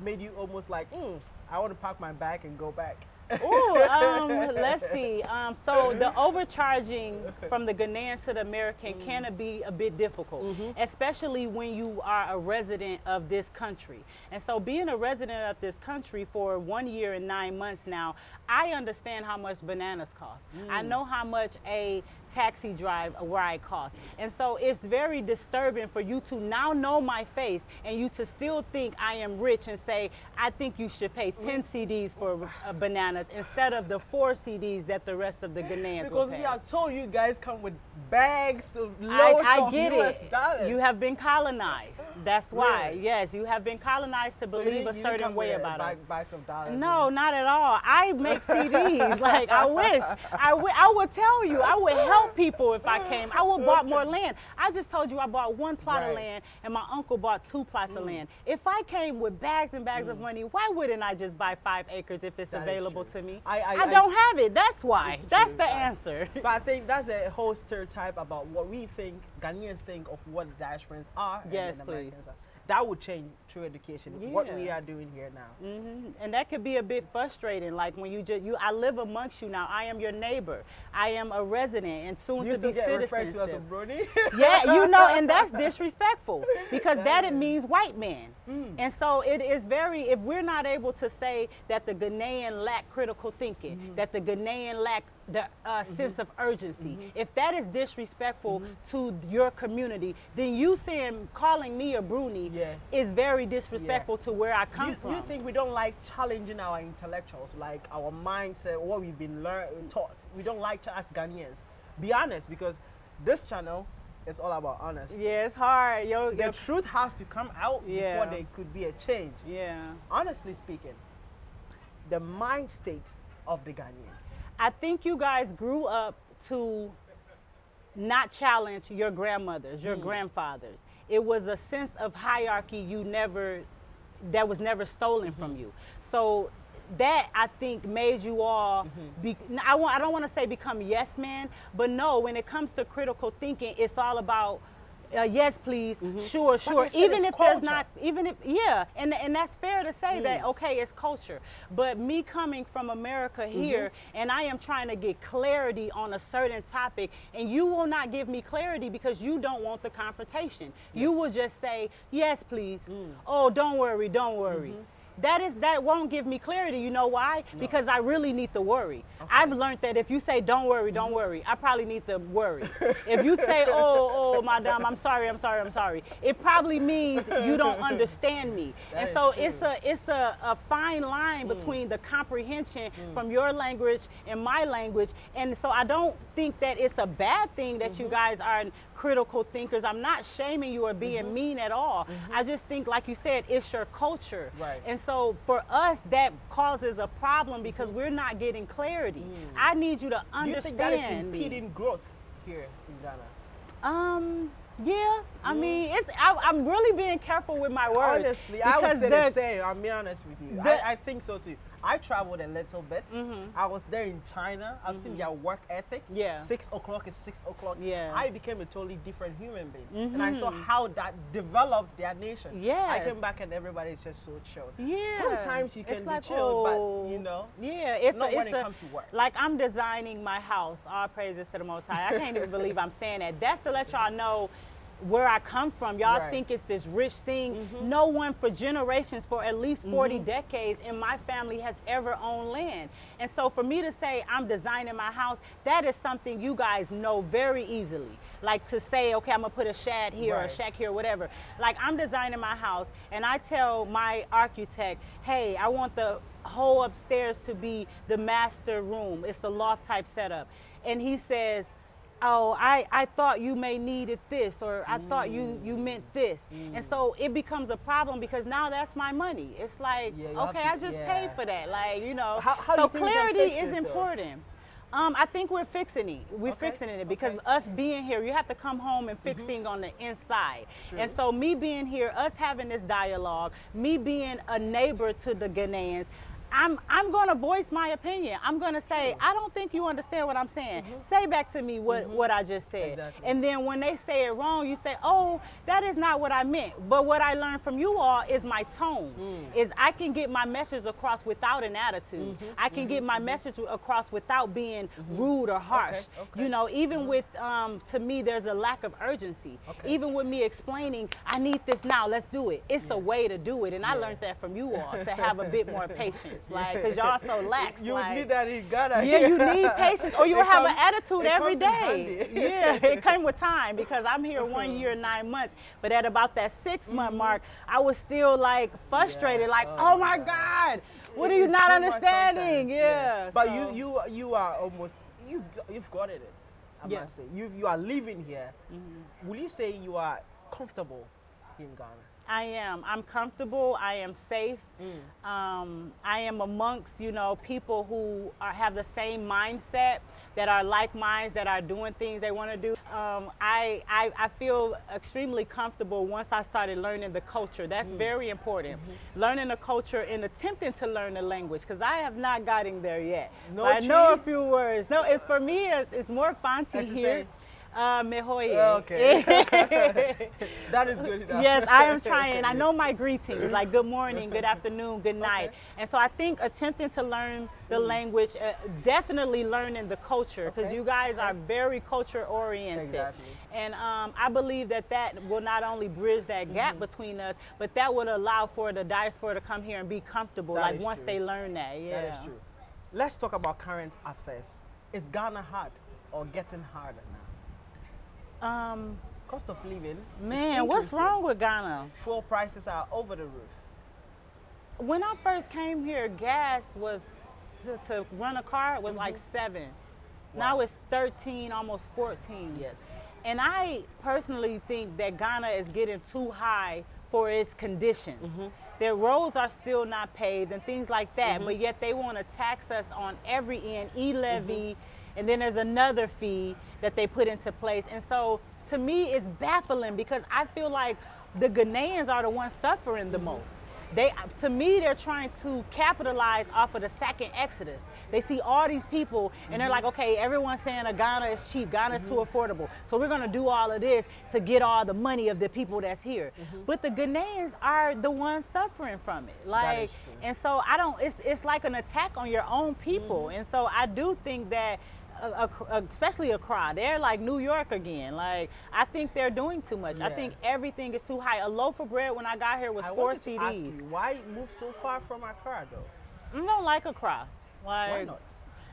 made you almost like, mm, I want to pack my bag and go back? Ooh, um, let's see. Um, so the overcharging from the Ghanaian to the American Mm. can be a bit difficult, Mm-hmm. especially when you are a resident of this country. And so being a resident of this country for one year and nine months now, I understand how much bananas cost. I Mm. know how much a taxi drive where I costs. And so it's very disturbing for you to now know my face and you to still think I am rich and say, I think you should pay 10 cedis for uh, bananas instead of the four cedis that the rest of the Ghanaians Because we are told you guys come with bags of I, loads I of get US it. dollars. You have been colonized. That's why. Really? Yes, you have been colonized to So you believe didn't- a you didn't certain way about us. bag, bags of dollars. No, not at all. I make cedis. like I wish. I I would tell you. I would help people if I came. I would bought more land. I just told you I bought one plot of Right. Mm. land and my uncle bought two plots of land. If I came with bags and bags of money, why wouldn't I just buy five acres if it's That available to me? I- I- I don't s- have it. That's why. That's true. the I- answer. But I think that's a whole stereotype about what we think Ghanaians think of what diasporans are. Yes, Americans please. are. That would change through education. What we are doing here now. hmm And that could be a bit frustrating. Like when you just you, I live amongst you now. I am your neighbor. I am a resident and soon You to be get referred to as a broni. yeah, you know, and that's disrespectful because that it means white man. Mm. And so it is very, if we're not able to say that the Ghanaian lack critical thinking, Mm-hmm. that the Ghanaian lack the uh, sense of urgency, Mm-hmm. if that is disrespectful to your community, then you saying, calling me a broni Yeah. is very disrespectful to where I come you, from. you think we don't like challenging our intellectuals, like our mindset, what we've been learned, taught? We don't like to ask Ghanaians. Be honest, because this channel is all about honesty. yeah, it's hard. Yo, The yo- truth has to come out Yeah. before there could be a change. yeah. Honestly speaking, the mind state of the Ghanaians. I think you guys grew up to not challenge your grandmothers, your hmm. grandfathers. It was a sense of hierarchy you never, that was never stolen from mm-hmm. you. So that I think made you all. Mm-hmm. Be, I want. I don't want to say become yes men, but no. When it comes to critical thinking, it's all about uh, yes, please, sure, sure. you said Even if there's not, even if, yeah, and and that's fair to say that Mm. okay, it's culture. But me coming from America Mm-hmm. here, and I am trying to get clarity on a certain topic, and you will not give me clarity because you don't want the confrontation. You will just say yes, please. Mm. Oh, don't worry, don't worry. Mm-hmm. That is that won't give me clarity. You know why? Because I really need to worry. I've learned that if you say don't worry, don't Mm-hmm. worry, I probably need to worry. if you say oh oh madam, I'm sorry, I'm sorry, I'm sorry, it probably means you don't understand me. That and so true. it's a it's a, a fine line between the comprehension from your language and my language. And so I don't think that it's a bad thing that you guys are critical thinkers. I'm not shaming you or being mm-hmm. mean at all. Mm-hmm. I just think, like you said, it's your culture. Right. And so for us, that causes a problem because mm-hmm. we're not getting clarity. Mm. I need you to Do you understand think that is impeding growth here in Ghana? Um. Yeah, I mean, it's. I, I'm really being careful with my words. Honestly, I would say the the- same. I'll be honest with you. the- I, I think so too. I traveled a little bit. Mhm. I was there in China. I've seen their work ethic. Yeah. Six o'clock is six o'clock. Yeah. I became a totally different human being. And I saw Mhm. how that developed their nation. Yeah. I came back and everybody is just so chill. Yeah. Sometimes you It's can like, be chilled, oh, but you know, Yeah, if not it's when it a- comes to work. Like I'm designing my house. All praises to the Most High. I can't even believe I'm saying that. That's to let y'all know where I come from. Y'all Right. think it's this rich thing. Mhm. No one for generations, for at least 40 Mhm. decades in my family has ever owned land. And so for me to say I'm designing my house, that is something you guys know very easily. Like to say, okay, I'm gonna put a shad here or a Right. shack here, whatever. Like I'm designing my house and I tell my architect, hey, I want the whole upstairs to be the master room. It's a loft type setup. And he says, oh, I, I thought you may needed this or I thought you, mm. you meant this. And so mm. it becomes a problem because now that's my money. It's like, Yeah, okay, to- I just yeah. paid for that. Like, you know, How- how so you think we can clarity is though? important. Um, I think we're fixing it. We're Okay, fixing it because okay. us being here, you have to come home and fix mm-hmm. things on the inside. True. And so me being here, us having this dialogue, me being a neighbor to the Ghanaians, I'm I'm gonna voice my opinion. I'm gonna say, I don't think you understand what I'm saying. Say back to me what, what I just said. Exactly. And then when they say it wrong, you say, Oh, that is not what I meant. But what I learned from you all is my tone. Mm. Is I can get my message across without an attitude. Mm-hmm, I can get my message across without being rude or harsh. okay. You know, even with um, to me there's a lack of urgency. Okay. Even with me explaining, I need this now, let's do it. It's a way to do it. And I learned that from you all to have a bit more patience. Like, because y'all so lax. You like, need that in Ghana. yeah, you need patience, or you will It have an attitude it every day. yeah, it came with time because I'm here one year nine months, but at about that 6 month mark, I was still like frustrated, Yeah. like, Oh oh, my God. God, what are you not understanding? sometimes, Yeah. But so- you you you are almost you've got- you've got it. I Yeah. must say you you are living here. Mhm. Will you say you are comfortable in Ghana? I am. I'm comfortable. I am safe. Mm. Um, I am amongst, you know, people who are, have the same mindset, that are like minds, that are doing things they want to do. Um, I, I, I feel extremely comfortable once I started learning the culture. That's Mm. very important. Mm-hmm. Learning the culture and attempting to learn the language, because I have not gotten there yet. No I know a few words. No, it's for me. It's, it's more the here. Uh, mehoye. Okay. that is good enough. yes, I am trying. I know my greetings, like good morning, good afternoon, good night. Okay. And so I think attempting to learn the language, uh, definitely learning the culture, because Okay, you guys are very culture oriented. Exactly. And um, I believe that that will not only bridge that gap Mm-hmm. between us, but that would allow for the diaspora to come here and be comfortable, That like once true. they learn that. Yeah. That is true. Let's talk about current affairs. Is Ghana hard or getting harder now? Um, Cost of living. man, what's wrong with Ghana? Fuel prices are over the roof. when I first came here, gas was to, to run a car was like Mhm. seven. Wow. Now it's 13, almost 14. Yes. And I personally think that Ghana is getting too high for its conditions. Mhm. Their roads are still not paved and things like that, Mhm. but yet they want to tax us on every end, e levy, Mm-hmm. And then there's another fee that they put into place. And so to me, it's baffling because I feel like the Ghanaians are the ones suffering Mm-hmm. the most. They, to me, they're trying to capitalize off of the second exodus. They see all these people and they're like, okay, everyone's saying a Ghana is cheap, Ghana is too affordable. So we're gonna do all of this to get all the money of the people that's here. But the Ghanaians are the ones suffering from it. Like, and so I don't. It's it's like an attack on your own people. And so I do think that. Uh, a, Especially Accra, they're like New York again. Like I think they're doing too much. I think everything is too high. A loaf of bread when I got here was I four to ask cedis. you, why move so far from Accra though? I don't like Accra. Like, Why not?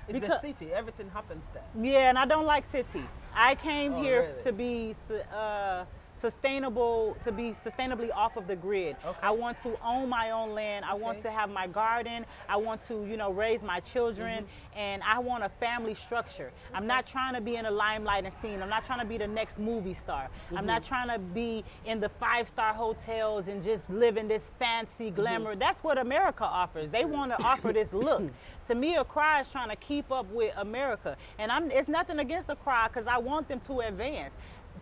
It's the city. Everything happens there. Yeah, and I don't like city. I came Oh, here really? to be uh, sustainable, to be sustainably off of the grid. Okay. I want to own my own land. I want to have my garden. I want to, you know, raise my children, Mm-hmm. and I want a family structure. I'm not trying to be in the limelight and scene. I'm not trying to be the next movie star. I'm Mm-hmm. not trying to be in the five-star hotels and just live in this fancy Mm-hmm. glamour. That's what America offers. They want to offer this look. to me, Accra is trying to keep up with America, and I'm. It's nothing against Accra because I want them to advance.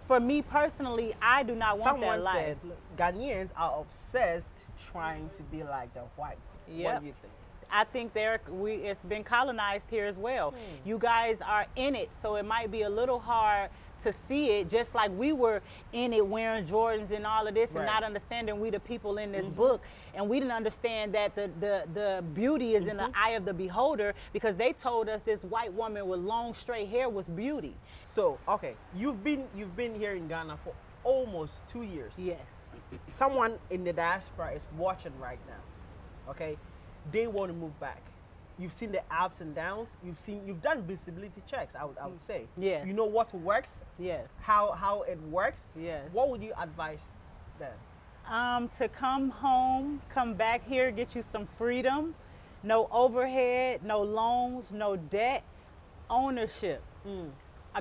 For me personally, I do not want Someone that life. said Ghanaians are obsessed trying to be like the whites. What do you think? I think there we it's been colonized here as well. Hmm. You guys are in it, so it might be a little hard to see it, just like we were in it wearing Jordans and all of this, and not understanding we the people in this mm-hmm. book, and we didn't understand that the the, the beauty is in the mm-hmm. eye of the beholder because they told us this white woman with long straight hair was beauty. So, okay, you've been you've been here in Ghana for almost two years. Yes. Someone in the diaspora is watching right now. Okay, they want to move back. You've seen the ups and downs. You've seen you've done visibility checks. I would I would say. Yes. You know what works, Yes. how how it works. Yes. What would you advise them? um, to come home, come back here, get you some freedom, no overhead, no loans, no debt, ownership. Mm.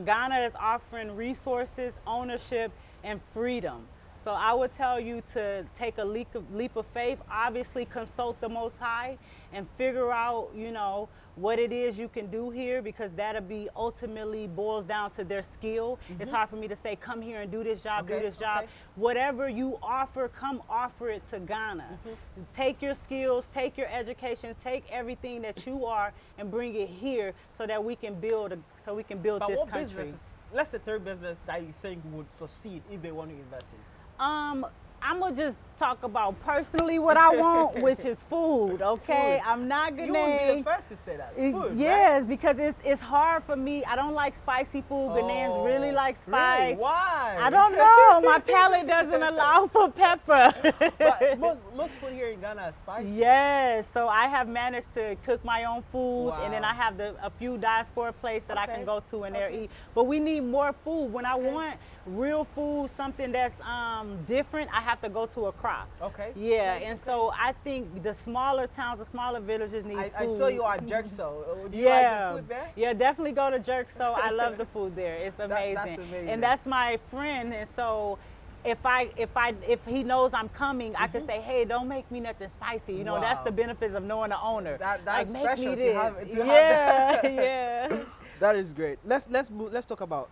Ghana is offering resources, ownership, and freedom. So I would tell you to take a leap of, leap of faith. Obviously, consult the Most High and figure out, you know, what it is you can do here because that'll be ultimately boils down to their skill. It's hard for me to say, come here and do this job, Mm-hmm. Okay, do this job. okay. Whatever you offer, come offer it to Ghana. Mm-hmm. Take your skills, take your education, take everything that you are, and bring it here so that we can build, a, so we can build But this what country. businesses? Let's say third business that you think would succeed if they want to invest in. Um, I'm gonna just talk about personally what I want, which is food. Okay, Food. I'm not gonna. You won't be the first to say that. Food, right? yes, because it's it's hard for me. I don't like spicy food. Ghanaians really Oh, like really? spice. Why? I don't know. My palate doesn't allow for pepper. But most most food here in Ghana is spicy. Yes, so I have managed to cook my own foods, and then I have the, a few diaspora places that I can go to and there okay. eat. But we need more food. When I want real food, something that's um, different, I have to go to Accra. Okay. Yeah, okay, and okay. so I think the smaller towns, the smaller villages need I, food. I saw you at Jerkso. Do you yeah, like the food there? yeah, definitely go to Jerk. So I love the food there. It's amazing. that's amazing. amazing. and that's my friend. And so if I if I if he knows I'm coming, I can say, hey, don't make me nothing spicy. You know, that's Mm-hmm. The benefits of knowing the owner. That- like, that's make special me to this. have- to have yeah, yeah. That is great. Let's let's move, let's talk about.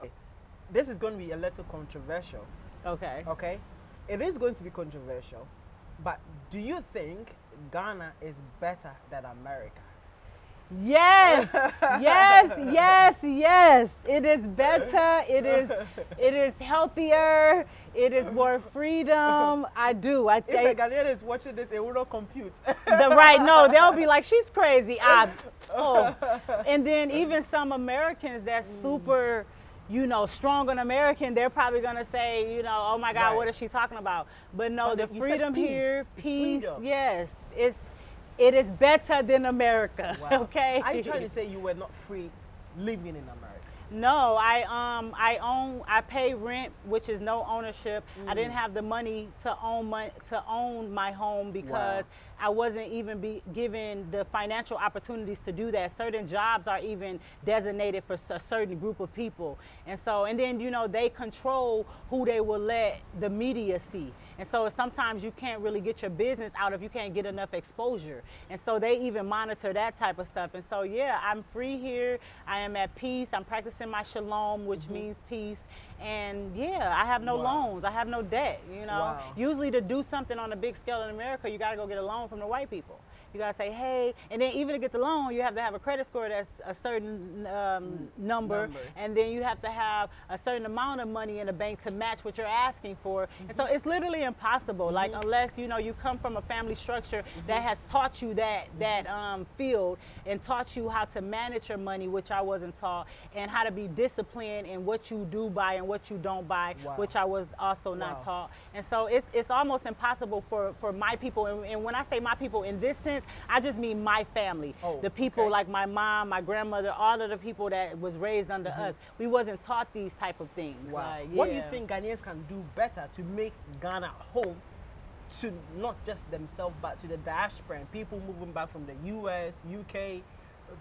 This is going to be a little controversial. Okay. Okay, it is going to be controversial, but do you think Ghana is better than America? Yes, yes, yes, yes. It is better. It is, it is healthier. It is more freedom. I do. I If think. a Ghanaian is watching this, it will not compute. the right no they'll be like she's crazy I, ah, oh. and then even some americans that's super you know strong on american they're probably going to say you know oh my god what Right. is she talking about but no But the you said freedom here peace, peace freedom. yes it's it is better than america Wow. okay Are you trying to say you were not free living in America? No, I um I own I pay rent, which is no ownership. I didn't Mm. have the money to own my to own my home because I wasn't even be given the financial opportunities to do that. Certain jobs are even designated for a certain group of people, and so and then you know they control who they will let the media see, and so sometimes you can't really get your business out if you can't get enough exposure, and so they even monitor that type of stuff. And so yeah, I'm free here. I am at peace. I'm practicing my shalom, which means peace. And yeah, I have no Mm-hmm. Wow. loans. I have no debt. You know, Wow. usually to do something on a big scale in America, you got to go get a loan from the white people. You gotta say, hey, and then even to get the loan, you have to have a credit score that's a certain um, number, Number. and then you have to have a certain amount of money in the bank to match what you're asking for. And so it's literally impossible. Like unless you know you come from a family structure that has taught you that that um, field and taught you how to manage your money, which I wasn't taught, and how to be disciplined in what you do buy and what you don't buy, Wow. which I was also not taught. And so it's it's almost impossible for for my people. And, and when I say my people in this sense, I just mean my family, Oh, the people okay. like my mom, my grandmother, all of the people that was raised under mm-hmm. us. We wasn't taught these type of things. Wow. Like, What do you think Ghanaians can do better to make Ghana home to not just themselves but to the diaspora and people moving back from the US, UK,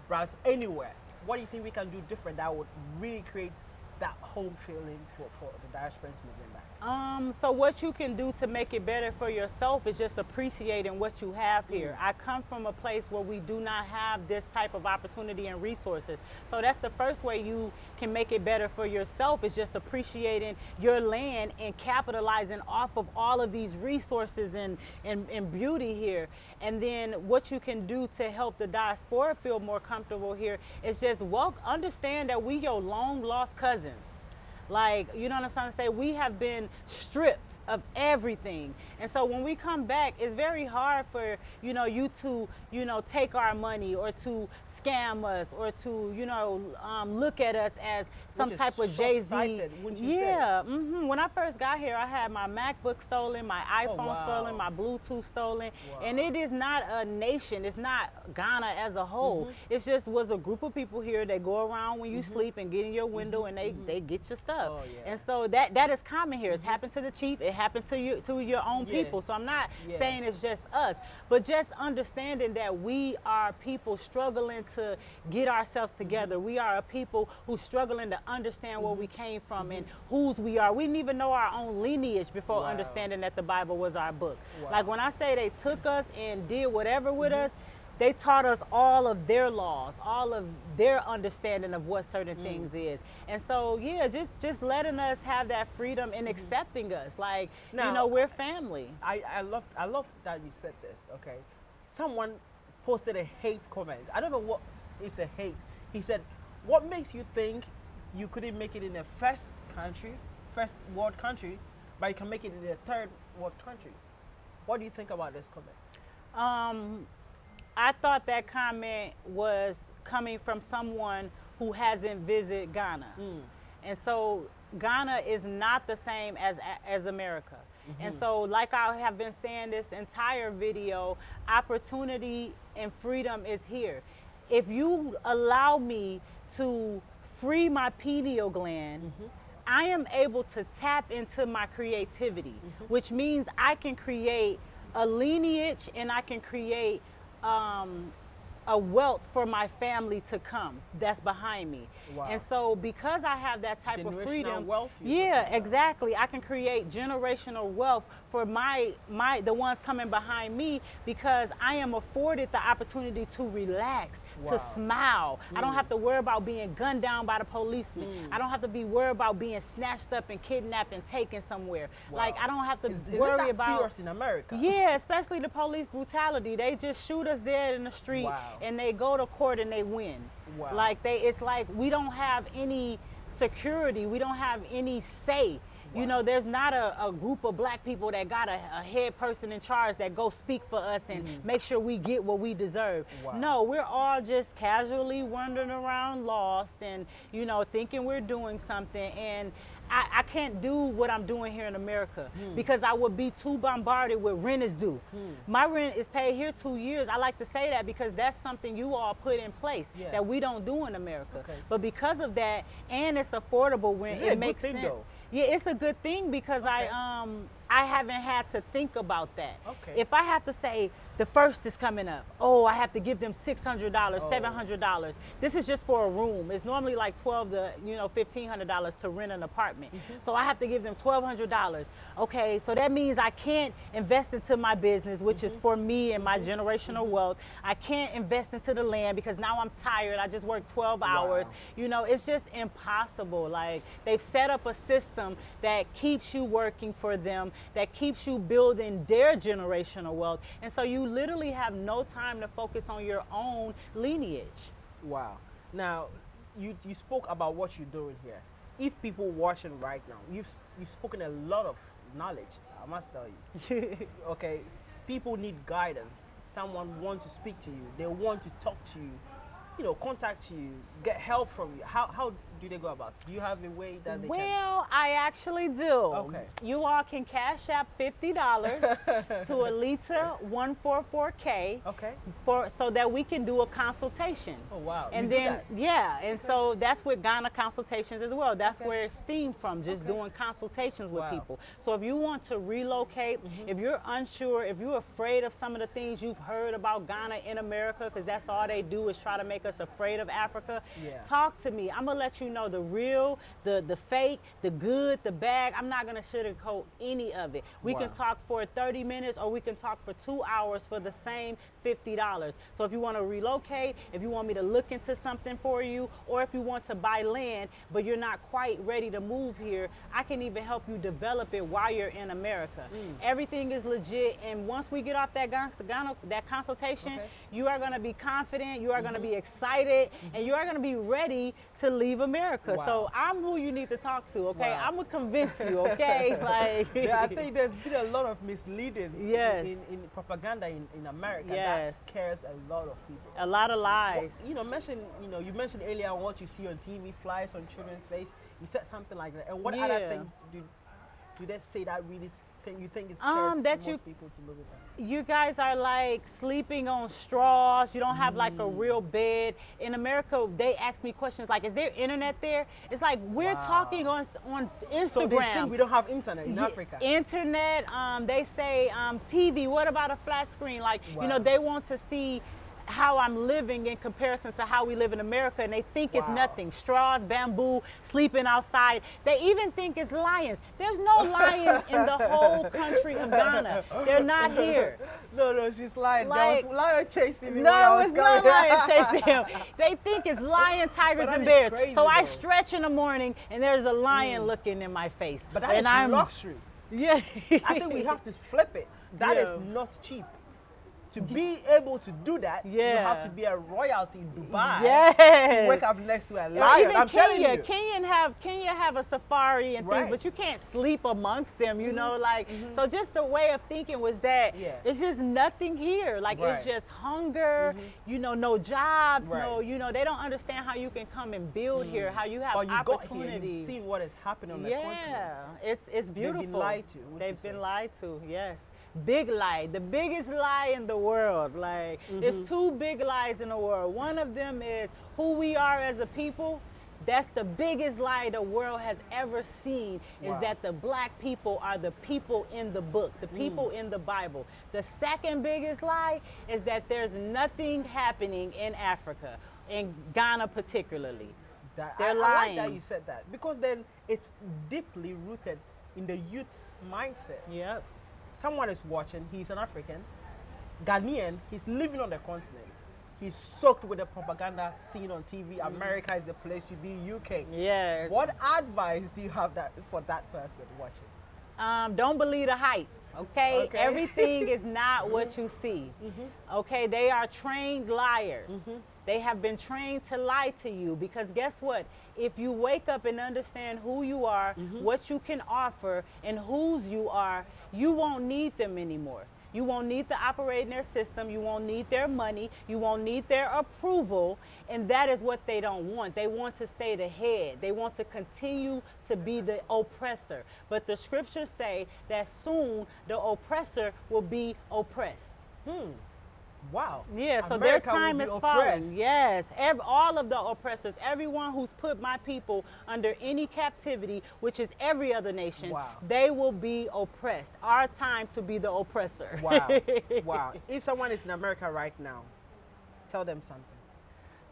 Brazil, anywhere? What do you think we can do different that would really create that home feeling for, for the diasporans moving back? Um, so what you can do to make it better for yourself is just appreciating what you have here. I come from a place where we do not have this type of opportunity and resources. So that's the first way you can make it better for yourself is just appreciating your land and capitalizing off of all of these resources and, and, and beauty here. And then what you can do to help the diaspora feel more comfortable here is just well understand that we your long lost cousins. Like, you know what I'm trying to say? We have been stripped of everything. And so when we come back, it's very hard for, you know, you to, you know, take our money or to scam us or to, you know, um, look at us as some is type of Jay Z. short-sighted, wouldn't you say? Yeah. hmm When I first got here, I had my MacBook stolen, my oh, iPhone wow. stolen, my Bluetooth stolen. Wow. And it is not a nation. It's not Ghana as a whole. Mm-hmm. It's just was a group of people here that go around when you mm-hmm. sleep and get in your window mm-hmm. and they, they get your stuff. Oh, yeah. And so that that is common here. It's happened to the chief. It happened to you to your own Yeah. people. So I'm not Yeah. saying it's just us, but just understanding that we are people struggling to get ourselves together. We are a people who struggling to understand where we came from and whose we are. We didn't even know our own lineage before Wow. understanding that the Bible was our book. Wow. Like when I say they took us and did whatever with mm-hmm. us. They taught us all of their laws, all of their understanding of what certain mm. things is, and so yeah, just just letting us have that freedom and mm-hmm. accepting us, like Now- you know, we're family. I, I love I love that you said this. Okay, someone posted a hate comment. I don't know what is a hate. He said, "What makes you think you couldn't make it in a first country, first world country, but you can make it in a third world country?" What do you think about this comment? Um, I thought that comment was coming from someone who hasn't visited Ghana. And so Ghana is not the same as as America. And so like I have been saying this entire video, opportunity and freedom is here. If you allow me to free my pineal gland, I am able to tap into my creativity, which means I can create a lineage and I can create um, a wealth for my family to come that's behind me. Wow. And so because I have that type of freedom, wealth yeah, exactly. I can create generational wealth for my my the ones coming behind me because I am afforded the opportunity to relax, to Wow. smile. I don't have to worry about being gunned down by the policeman. Mm. I don't have to be worried about being snatched up and kidnapped and taken somewhere. Like I don't have to Is, worry about serious in America? yeah, especially the police brutality. They just shoot us dead in the street Wow. and they go to court and they win. Wow. Like they it's like we don't have any security. We don't have any say. Wow. You know, there's not a, a group of black people that got a, a head person in charge that go speak for us and make sure we get what we deserve. Wow. No, we're all just casually wandering around lost and, you know, thinking we're doing something. And I, I can't do what I'm doing here in America Hmm. because I would be too bombarded with rent is due. My rent is paid here two years. I like to say that because that's something you all put in place Yeah. that we don't do in America. Okay. But because of that, and it's affordable rent, Is it makes sense. though? Yeah, it's a good thing because Okay. I um I haven't had to think about that. Okay. If I have to say the first is coming up, oh, I have to give them six hundred dollars, Oh. seven hundred dollars. This is just for a room. It's normally like twelve to you know fifteen hundred dollars to rent an apartment. Mm-hmm. So I have to give them twelve hundred dollars. Okay, so that means I can't invest into my business, which Mm-hmm. is for me and my generational wealth. I can't invest into the land because now I'm tired. I just worked twelve hours. Wow. You know, it's just impossible. Like they've set up a system that keeps you working for them that keeps you building their generational wealth. And so you literally have no time to focus on your own lineage. Wow. Now, you you spoke about what you're doing here. If people watching right now, you've you've spoken a lot of knowledge. I must tell you. okay, people need guidance. Someone wants to speak to you. They want to talk to you. You know, contact you, get help from you. How how do they go about? Do you have a way that they Well, I actually do. Okay. You all can cash out fifty dollars to Alita one four four K? Okay. for so that we can do a consultation. Oh wow. And you then yeah, and so that's with Ghana consultations as well. That's Okay. where it's steamed from, just Okay. doing consultations with Wow. People. So if you want to relocate, mm-hmm. if you're unsure, if you're afraid of some of the things you've heard about Ghana in America, because that's all they do is try to make us afraid of Africa, Yeah. talk to me. I'm gonna let you know the real, the the fake, the good, the bad. I'm not gonna sugarcoat any of it. We can talk for 30 minutes or we can talk for two hours for the same $50. So if you want to relocate, if you want me to look into something for you, or if you want to buy land but you're not quite ready to move here, I can even help you develop it while you're in America. Mm. Everything is legit, and once we get off that that consultation, Okay. you are going to be confident, you are going to be excited, and you are going to be ready to leave America. Wow. So I'm who you need to talk to. Okay, Wow. I'm gonna convince you. Okay, like yeah, I think there's been a lot of misleading in- Yes. in, in propaganda in, in America Yes. that scares a lot of people. a lot of lies. You know, mention you know, you mentioned earlier what you see on TV, flies on children's face. You said something like that. And what other things do do they say that really think you think it Um, that most you- people to you guys are like sleeping on straws. You don't have like a Mm. real bed. In America, they ask me questions like, "Is there internet there?" It's like we're Wow. talking on on Instagram. So they think we don't have internet in Ye- Africa. Internet. Um, they say um, TV. What about a flat screen? Like you know, they want to see how I'm living in comparison to how we live in America, and they think it's nothing. Straws, bamboo, sleeping outside. They even think it's lions. There's no lions in the whole country of Ghana. They're not here. no, no, she's lying. Like- there was lion chasing me. No, was it's not coming. lions chasing him. They think it's lion, tigers, and bears. crazy, so I stretch in the morning, and there's a lion mm. looking in my face. But that and is I'm luxury. Yeah. I think we have to flip it. That is Yeah. not cheap. To be able to do that, you have to be a royalty in Dubai. Yes. To wake up next to a lion. Even I'm telling Kenya, you. Kenya have Kenya have a safari and Right. things, but you can't sleep amongst them. You know, mm-hmm. like mm-hmm. so. Just the way of thinking was that Yeah. it's just nothing here. Like Right. it's just hunger. Mm-hmm. You know, no jobs. No, you know, they don't understand how you can come and build here. How you have Or you got here, opportunities. you've what is happening on the continent. yeah, it's it's been beautiful. lied to, They've been say? lied to. Yes, big lie, the biggest lie in the world. Like Mm-hmm. there's two big lies in the world. One of them is who we are as a people. That's the biggest lie the world has ever seen is Wow. that the black people are the people in the book, the Mm. people in the Bible. The second biggest lie is that there's nothing happening in Africa, in Ghana particularly. That, They're I, I like that lying. you said that because then it's deeply rooted in the youth's mindset. Yep. Someone is watching, he's an African, Ghanaian, he's living on the continent. He's soaked with the propaganda seen on TV. Mm. America is the place to be, UK. Yes. What advice do you have that for that person watching? Um, don't believe the hype. Okay? Okay. Everything is not what you see. Mm-hmm. Okay? They are trained liars. They have been trained to lie to you because guess what? If you wake up and understand who you are, Mm-hmm. what you can offer, and whose you are, you won't need them anymore. You won't need to operate in their system. You won't need their money. You won't need their approval. And that is what they don't want. They want to stay the head. They want to continue to be the oppressor. But the scriptures say that soon the oppressor will be oppressed. Hmm. Wow. Yeah, so America their time is oppressed. falling. Yes, ev all of the oppressors, everyone who's put my people under any captivity, which is every other nation, Wow. they will be oppressed. Our time to be the oppressor. Wow. wow. If someone is in America right now, tell them something.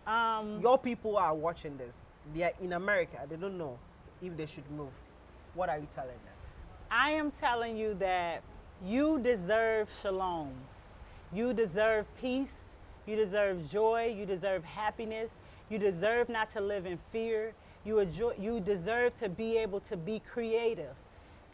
um, Your people are watching this. They are in America. They don't know if they should move. What are you telling them? I am telling you that you deserve shalom. You deserve peace. You deserve joy. You deserve happiness. You deserve not to live in fear. You, you deserve to be able to be creative.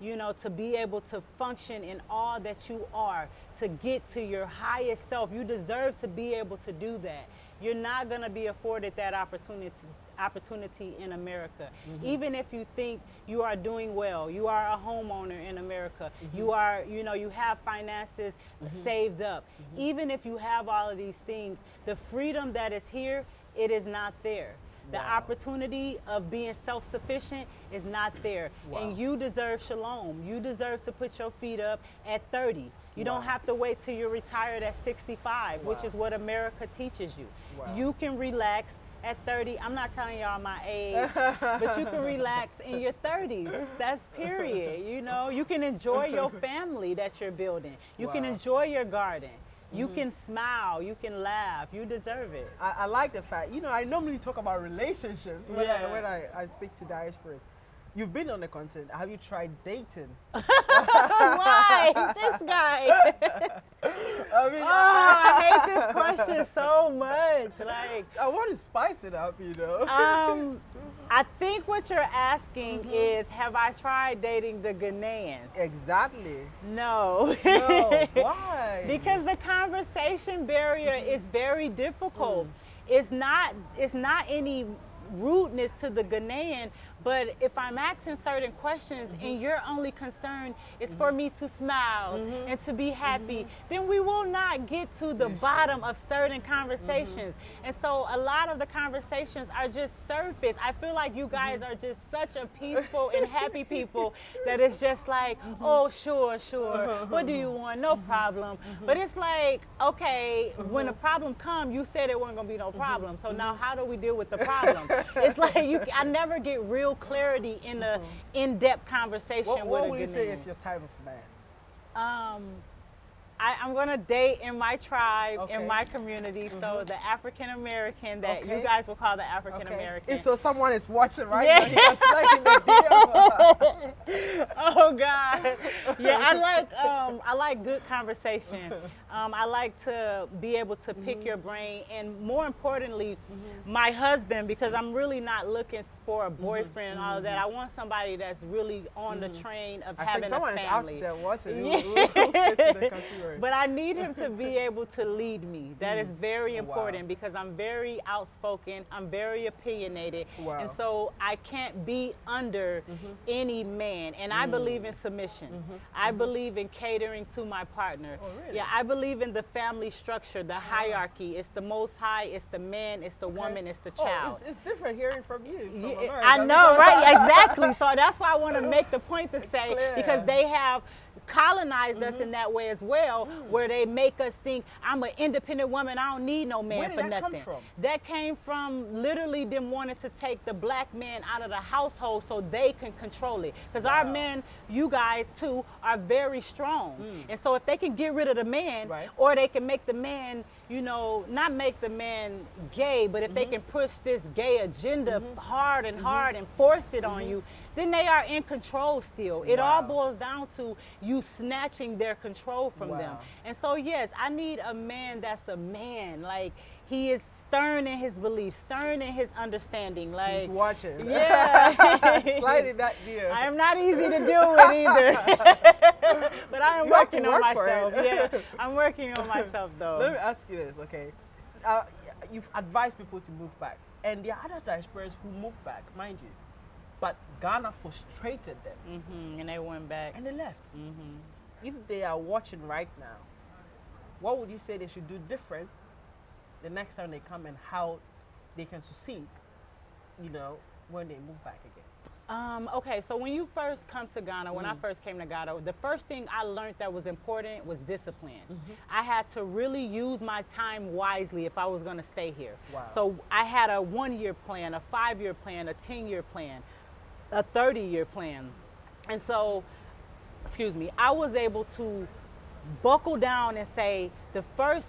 you know, to be able to function in all that you are, to get to your highest self. You deserve to be able to do that. You're not going to be afforded that opportunity opportunity in America. Mm-hmm. Even if you think you are doing well, you are a homeowner in America, mm-hmm. you are, you know, you have finances mm-hmm. saved up. Mm-hmm. Even if you have all of these things, the freedom that is here, it is not there. The wow. opportunity of being self sufficient is not there. Wow. And you deserve shalom. You deserve to put your feet up at 30. You wow. don't have to wait till you're retired at 65, which is what America teaches you. You can relax at 30. I'm not telling y'all my age, but you can relax in your 30s. That's period. You know, you can enjoy your family that you're building. You can enjoy your garden. You mm-hmm. can smile, you can laugh, you deserve it. I, I, like the fact, you know, I normally talk about relationships when, yeah. I, when I, I speak to diasporas. You've been on the continent. Have you tried dating? Why? this guy. I mean, oh, I hate this question so much. Like, I want to spice it up, you know. Um, I think what you're asking mm-hmm. is, have I tried dating the Ghanaians? Exactly. No. no. Why? because the conversation barrier mm-hmm. is very difficult. Mm. It's not. It's not any rudeness to the Ghanaian, but if I'm asking certain questions mm-hmm. and your only concern is mm-hmm. for me to smile mm-hmm. and to be happy, mm-hmm. then we will not get to the bottom of certain conversations. Mm-hmm. And so a lot of the conversations are just surface. I feel like you guys mm-hmm. are just such a peaceful and happy people that it's just like, oh, sure, sure. What do you want? No problem. But it's like, okay, when a problem comes, you said it wasn't going to be no problem. So now how do we deal with the problem? it's like you, I never get real real clarity in a mm-hmm. in-depth conversation what, what would you say is your type of man? Um, I, am going to date in my tribe, okay. in my community. Mm-hmm. So the African American that okay. you guys will call the African American. Okay. So someone is watching right yeah. now. oh God. Yeah, I like um, I like good conversation. Um, I like to be able to pick mm-hmm. your brain, and more importantly, mm-hmm. my husband because I'm really not looking for a mm-hmm. boyfriend and all of that. Mm-hmm. I want somebody that's really on the mm-hmm. train of I having think someone a family. Is out there watching. Yeah. but I need him to be able to lead me. That mm. is very important wow. because I'm very outspoken. I'm very opinionated. Wow. And so I can't be under mm-hmm. any man. And mm. I believe in submission. Mm-hmm. I mm-hmm. believe in catering to my partner. Oh, really? Yeah, I believe in the family structure, the uh-huh. hierarchy. It's the most high, it's the man, it's the okay. woman, it's the child. Oh, it's, it's, different hearing from you. From yeah, I know, right? Exactly. So that's why I want to make the point to say because they have colonized mm-hmm. us in that way as well, mm. where they make us think I'm an independent woman. I don't need no man for that nothing. That, came from literally them wanting to take the black man out of the household so they can control it. Because wow. our men, you guys too, are very strong. Mm. And so if they can get rid of the man, right. or they can make the man you know, not make the man gay, but if mm-hmm. they can push this gay agenda mm-hmm. hard and mm-hmm. hard and force it on mm-hmm. you, then they are in control still. It wow. all boils down to you snatching their control from wow. them. And so, yes, I need a man that's a man. Like, he is stern in his beliefs, stern in his understanding. Like he's watching. Yeah, sliding that gear. I am not easy to deal with either, but I am you working on myself. yeah, I'm working on myself though. Let me ask you this, okay? Uh, you've advised people to move back, and there are other diasporas who moved back, mind you, but Ghana frustrated them, mm-hmm, and they went back and they left. Mm-hmm. If they are watching right now, what would you say they should do different the next time they come and how they can succeed, you know, when they move back again? Um, okay, so when you first come to Ghana, when I mm. first came to Ghana, the first thing I learned that was important was discipline. Mm-hmm. I had to really use my time wisely if I was going to stay here. Wow. So I had a one year plan, a five year plan, a 10 year plan, a 30 year plan. And so, excuse me, I was able to buckle down and say the first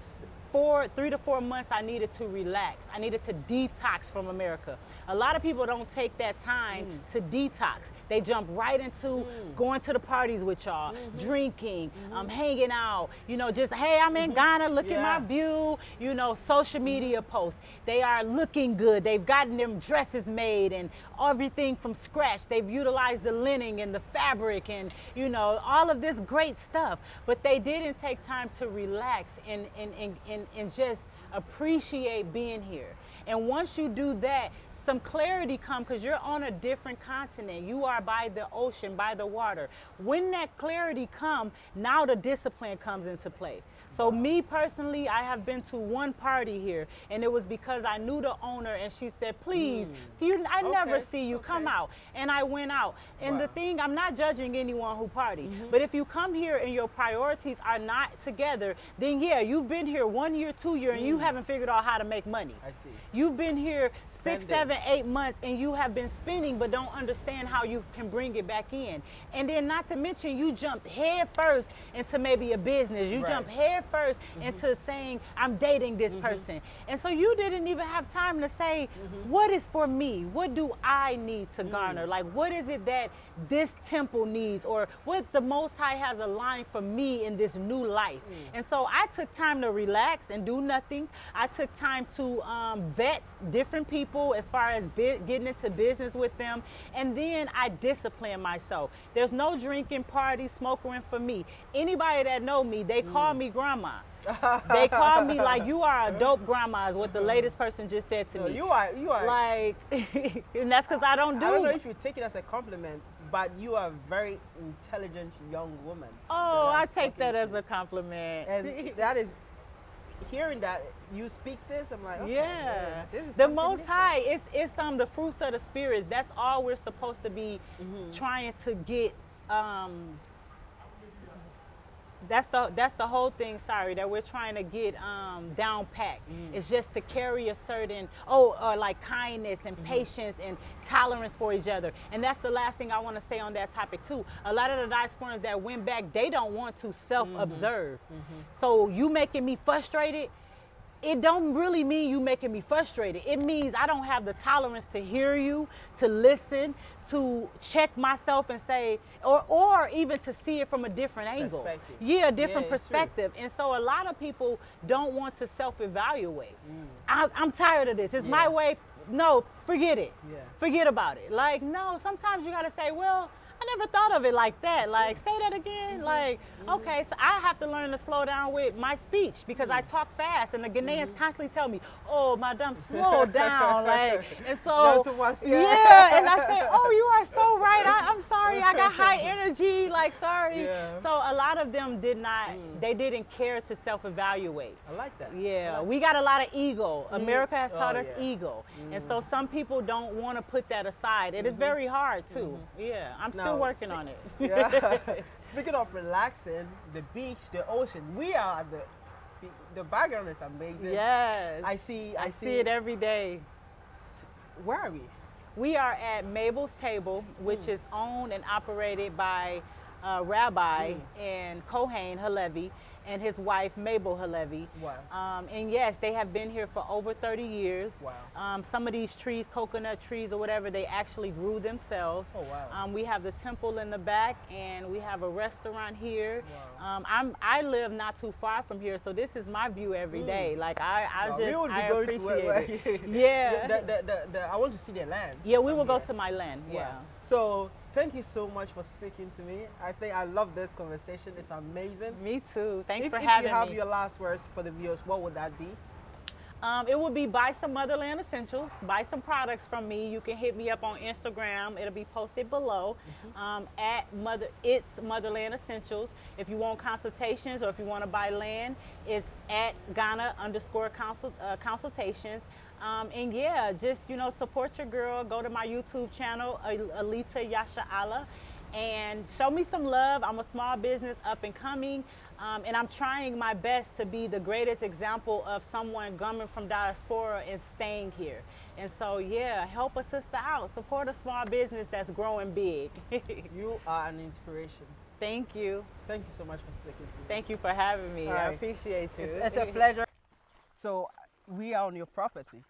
four, three to four months, I needed to relax. I needed to detox from America. A lot of people don't take that time Mm. to detox. They jump right into going to the parties with y'all, Mm-hmm. drinking, um, hanging out. You know, just hey, I'm in Ghana. Look at my view. You know, social media posts. They are looking good. They've gotten them dresses made and everything from scratch. They've utilized the linen and the fabric and you know all of this great stuff. But they didn't take time to relax and and and, and, and just appreciate being here. And once you do that, some clarity come because you're on a different continent. You are by the ocean, by the water. When that clarity come, now the discipline comes into play. So me personally, I have been to one party here, and it was because I knew the owner, and she said, "Please, hmm. you, I never see you come out." And I went out. And the thing, I'm not judging anyone who party, mm-hmm. but if you come here and your priorities are not together, then yeah, you've been here one year, two year, and you mm. haven't figured out how to make money. I see. You've been here six, Spending. seven, eight months and you have been spending but don't understand how you can bring it back in. And then not to mention you jumped head first into maybe a business. You Right. jumped head 1st mm-hmm. into saying, I'm dating this mm-hmm. person. And so you didn't even have time to say, mm-hmm. what is for me? What do I need to mm. garner? Like what is it that this temple needs or what the most high has aligned for me in this new life. Mm. And so I took time to relax and do nothing. I took time to um, vet different people as far as bi- getting into business with them. And then I disciplined myself. There's no drinking, party, smoking for me. Anybody that know me, they call mm. me grandma. they call me like you are a dope grandma is what the latest person just said to No, me. you are you are like and that's because I don't do I don't know if you take it as a compliment, but you are a very intelligent young woman. Oh, I take that talking as a compliment. and that is hearing that you speak this. I'm like, okay, yeah. this is the most different. high, it's it's um the fruits of the spirits. That's all we're supposed to be Mm-hmm. trying to get um that's the that's the whole thing sorry that we're trying to get um, down packed Mm. it's just to carry a certain oh or like kindness and Mm-hmm. patience and tolerance for each other and that's the last thing i want to say on that topic too a lot of the diasporans that went back they don't want to self-observe Mm-hmm. so you making me frustrated it don't really mean you making me frustrated. It means I don't have the tolerance to hear you, to listen, to check myself and say, or or even to see it from a different angle. Perspective. Yeah, a different Yeah, perspective. And so a lot of people don't want to self-evaluate. I, I'm tired of this. It's my Mm. Way. No, forget it. Yeah. Forget about it. Like no, sometimes you gotta say, well. I never thought of it like that. Like, say that again. Mm-hmm. Like, mm-hmm. okay, so I have to learn to slow down with my speech because I mm-hmm. talk fast, and the Ghanaians Mm-hmm. constantly tell me, "Oh, madam, slow down." Like, and so Down to once, yeah. and I say, "Oh, you are so right. I, I'm sorry. I got high energy. Like, sorry." Yeah. So a lot of them did not. Mm. They didn't care to self-evaluate. I like that. Yeah, like we got a lot of ego. Mm. America has Oh, taught us yeah. ego. And so mm. some people don't want to put that aside. It is mm-hmm. very hard too. Yeah, I'm still Now, working on it. yeah. Speaking of relaxing, the beach, the ocean, we are at the, the the background is amazing. yes. I see. I, I see it every day. Where are we? We are at Mabel's Table, which is owned and operated by uh, Rabbi and Kohain Halevi and his wife Mabel Halevi. Wow. Um, and yes, they have been here for over 30 years. Wow. Um, some of these trees, coconut trees or whatever, they actually grew themselves. Oh, wow. Um, we have the temple in the back, and we have a restaurant here. Wow. Um, I'm I live not too far from here, so this is my view every day. Like I, I Wow, just we would be I appreciate where, it. Yeah. The, the, the, I want to see their land. Yeah, we will go to my land. Wow. Yeah. So thank you so much for speaking to me. I think I love this conversation. It's amazing. Me too. Thanks if, for if having me. If you have me. your last words for the viewers, what would that be? Um, it would be buy some Motherland Essentials, buy some products from me. You can hit me up on Instagram. It'll be posted below Mm-hmm. um, at Mother. It's Motherland Essentials. If you want consultations or if you want to buy land, it's at Ghana underscore consult, uh, consultations. Um, and yeah, just you know, support your girl. Go to my YouTube channel, Alita Yasha Allah, and show me some love. I'm a small business up and coming. Um, and I'm trying my best to be the greatest example of someone coming from diaspora and staying here. And so, yeah, help a sister out. Support a small business that's growing big. You are an inspiration. Thank you. Thank you so much for speaking to me. Thank you for having me. All I appreciate you. It's, it's a pleasure. So we are on your property.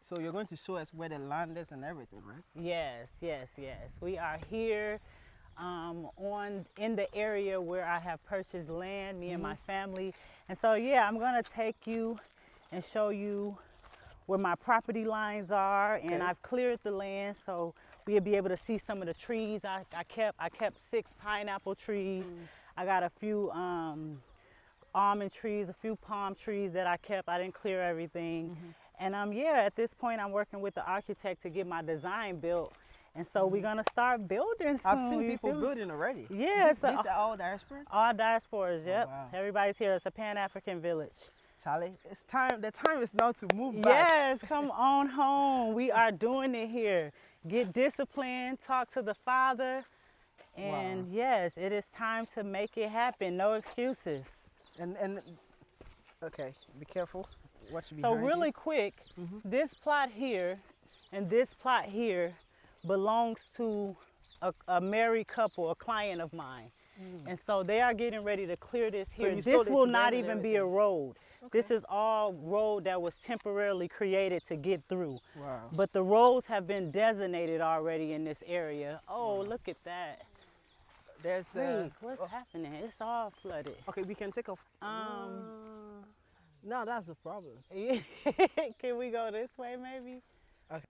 So you're going to show us where the land is and everything, right? Yes, yes, yes. We are here um, on in the area where I have purchased land, me and my family. And so yeah, I'm gonna take you and show you where my property lines are okay. and I've cleared the land so we'll be able to see some of the trees I, I kept. I kept six pineapple trees. I got a few um, almond trees, a few palm trees that I kept. I didn't clear everything. Mm-hmm. And um, yeah, at this point, I'm working with the architect to get my design built. And so we're gonna start building soon. Mm-hmm. I've seen people feel building already. Yeah, These, it's are all diasporas? All diasporas, yep. Oh, wow. Everybody's here. It's a Pan African village. Charlie, it's time. The time is now to move back. Yes, come on home. We are doing it here. Get disciplined, talk to the Father. And Wow. yes, it is time to make it happen. No excuses. And and okay, be careful. What should be So really quick, this plot here and this plot here belongs to a, a married couple, a client of mine. And so they are getting ready to clear this Mm. So here. this will not even be a road. This is all road that was temporarily created to get through. Wow. But the roads have been designated already in this area. Oh, look at that. There's uh, Wait, what's oh, happening? It's all flooded. okay. We can take off. Um, no, that's the problem. Can we go this way maybe? Okay.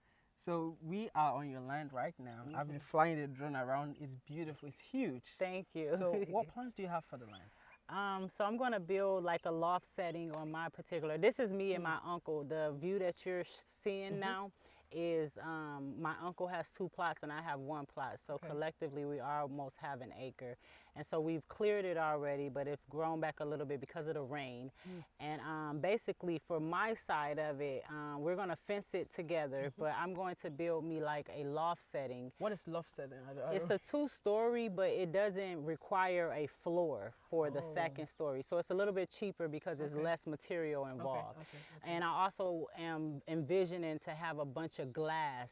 So we are on your land right now. I've Mm-hmm. been flying the drone around. It's beautiful. It's huge. Thank you. So what plans do you have for the land? Um, so I'm gonna build like a loft setting on my particular. This is me and my uncle. The view that you're seeing now is um, my uncle has two plots and I have one plot. So Okay. collectively we almost have an acre, and so we've cleared it already, but it's grown back a little bit because of the rain. And um, basically for my side of it, um, we're gonna fence it together, but I'm going to build me like a loft setting What is loft setting? I, I it's a two-story, but it doesn't require a floor for the Oh. second story. So it's a little bit cheaper because there's Okay. less material involved. okay, okay. And I also am envisioning to have a bunch of glass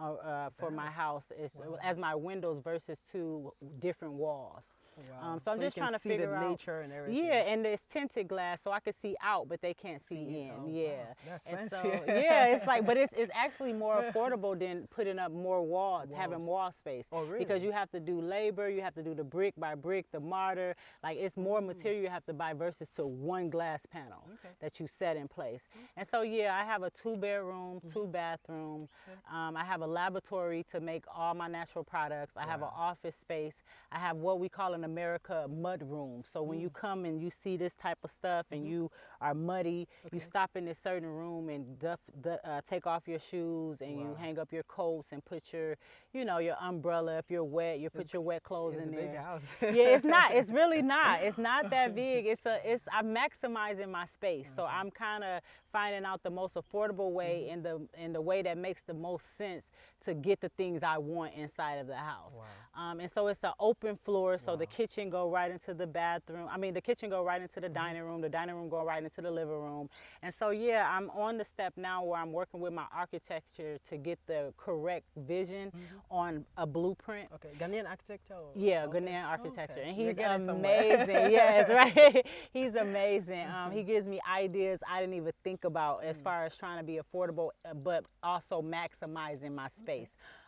uh, uh, for my house it's, Wow. as my windows versus two different walls. Wow. um, so I'm just trying to figure out- nature and everything. Yeah, and it's tinted glass, so I can see out, but they can't see, See in. Oh, wow. yeah. That's And fancy. so, yeah, it's like, but it's, it's actually more affordable than putting up more walls, having wall space. Oh, really? Because you have to do labor, you have to do the brick by brick, the mortar. Like it's more material you have to buy versus to one glass panel Mm. Okay. that you set in place. And so, yeah, I have a two bedroom, Mm-hmm. two bathroom. Um, I have a laboratory to make all my natural products. I have an office space. I have what we call in America mud room. So when you Mm. come and you see this type of stuff and you are muddy, you Mm-hmm. Stop in a certain room and duff, du- uh, take off your shoes and you hang up your coats and put your, you know, your umbrella. If you're wet, you put It's- your wet clothes in there. yeah, it's not. It's really not. It's not that big. It's a. It's. I'm maximizing my space, so I'm kind of finding out the most affordable way Mm-hmm. in the in the way that makes the most sense to get the things I want inside of the house. Wow. Um, and so it's an open floor, so the kitchen go right into the bathroom. I mean, the kitchen go right into the Mm-hmm. dining room. The dining room go right into the living room. And so yeah, I'm on the step now where I'm working with my architecture to get the correct vision Mm-hmm. on a blueprint. Okay, Ghanaian architecture. Yeah, okay. Ghanaian architecture, Okay. and he's amazing. yes, right. he's amazing. Um, he gives me ideas I didn't even think about as far as trying to be affordable, uh, but also maximizing my space.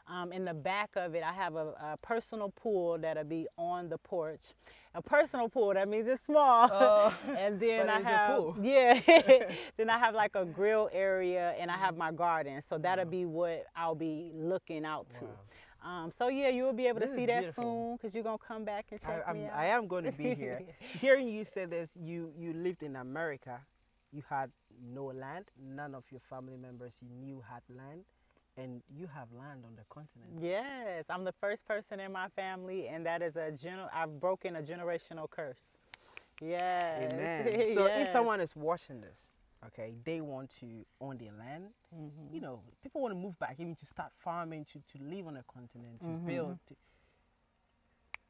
Um, in the back of it, I have a, a personal pool that'll be on the porch. A personal pool that means it's small, Oh, and then I have pool. yeah. then I have like a grill area, and I have my garden. So that'll be what I'll be looking out to. Um, so yeah, you will be able This to see that beautiful. soon because you're gonna come back and check I, I'm, me out. I am going to be here. Hearing you say this, you you lived in America, you had no land. None of your family members you knew had land, and you have land on the continent. Yes, I'm the first person in my family, and that is a general. I've broken a generational curse. Yes. Amen. So if someone is watching this, okay, they want to own their land. Mhm. You know, people want to move back, even to start farming, to to live on a continent, to Mhm. build. To...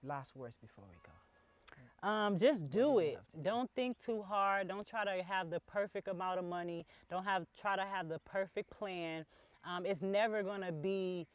Last words before we go. Um, just do it. do? Don't think too hard. Don't try to have the perfect amount of money. Don't have try to have the perfect plan. Um, it's never gonna be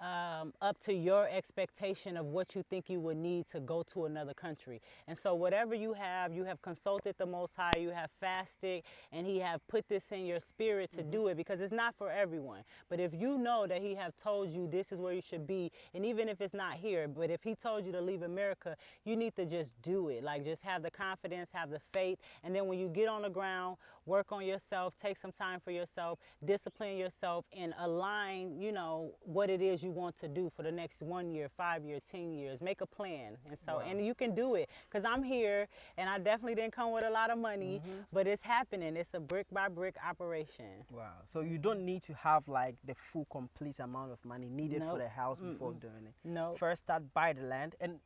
um, up to your expectation of what you think you would need to go to another country. And so whatever you have, you have consulted the Most High, you have fasted, and He have put this in your spirit to do it because it's not for everyone. But if you know that He have told you this is where you should be, and even if it's not here, but if He told you to leave America, you need to just do it. Like just have the confidence, have the faith, and then when you get on the ground, work on yourself, take some time for yourself, discipline yourself, and align, you know, what it is you want to do for the next one year, five year, ten years. Make a plan, and so Wow. and you can do it because I'm here, and I definitely didn't come with a lot of money, Mm-hmm. but it's happening. It's a brick by brick operation. Wow. So you don't need to have like the full complete amount of money needed for the house before doing it. No. First start buy the land and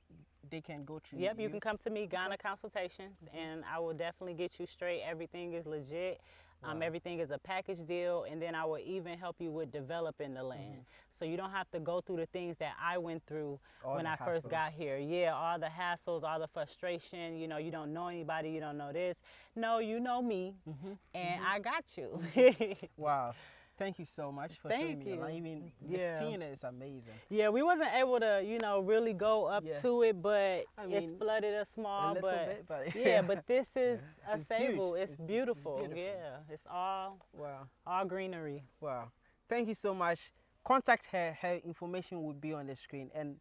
they can go through Yep, you can come to me, Ghana Consultations, and I will definitely get you straight. Everything is legit. Um, everything is a package deal, and then I will even help you with developing the land. So you don't have to go through the things that I went through All when I first got here. Yeah, all the hassles, all the frustration. You know, you don't know anybody, you don't know this. No, you know me, Mm-hmm. and I got you. Wow. Thank you so much for showing Thank me. the land. you. Even Yeah. the scene is amazing. yeah, we wasn't able to, you know, really go up Yeah. to it, but I it's flooded a small, a but bit, but yeah, but this is a It's stable. It's, It's- it's beautiful. beautiful. Yeah, it's all wow. all greenery. Wow. Thank you so much. Contact her. Her information will be on the screen and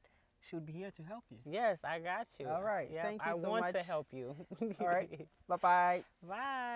she'll be here to help you. Yes, I got you. All right, Yep, thank you I so want to help you. All right. Bye bye. Bye.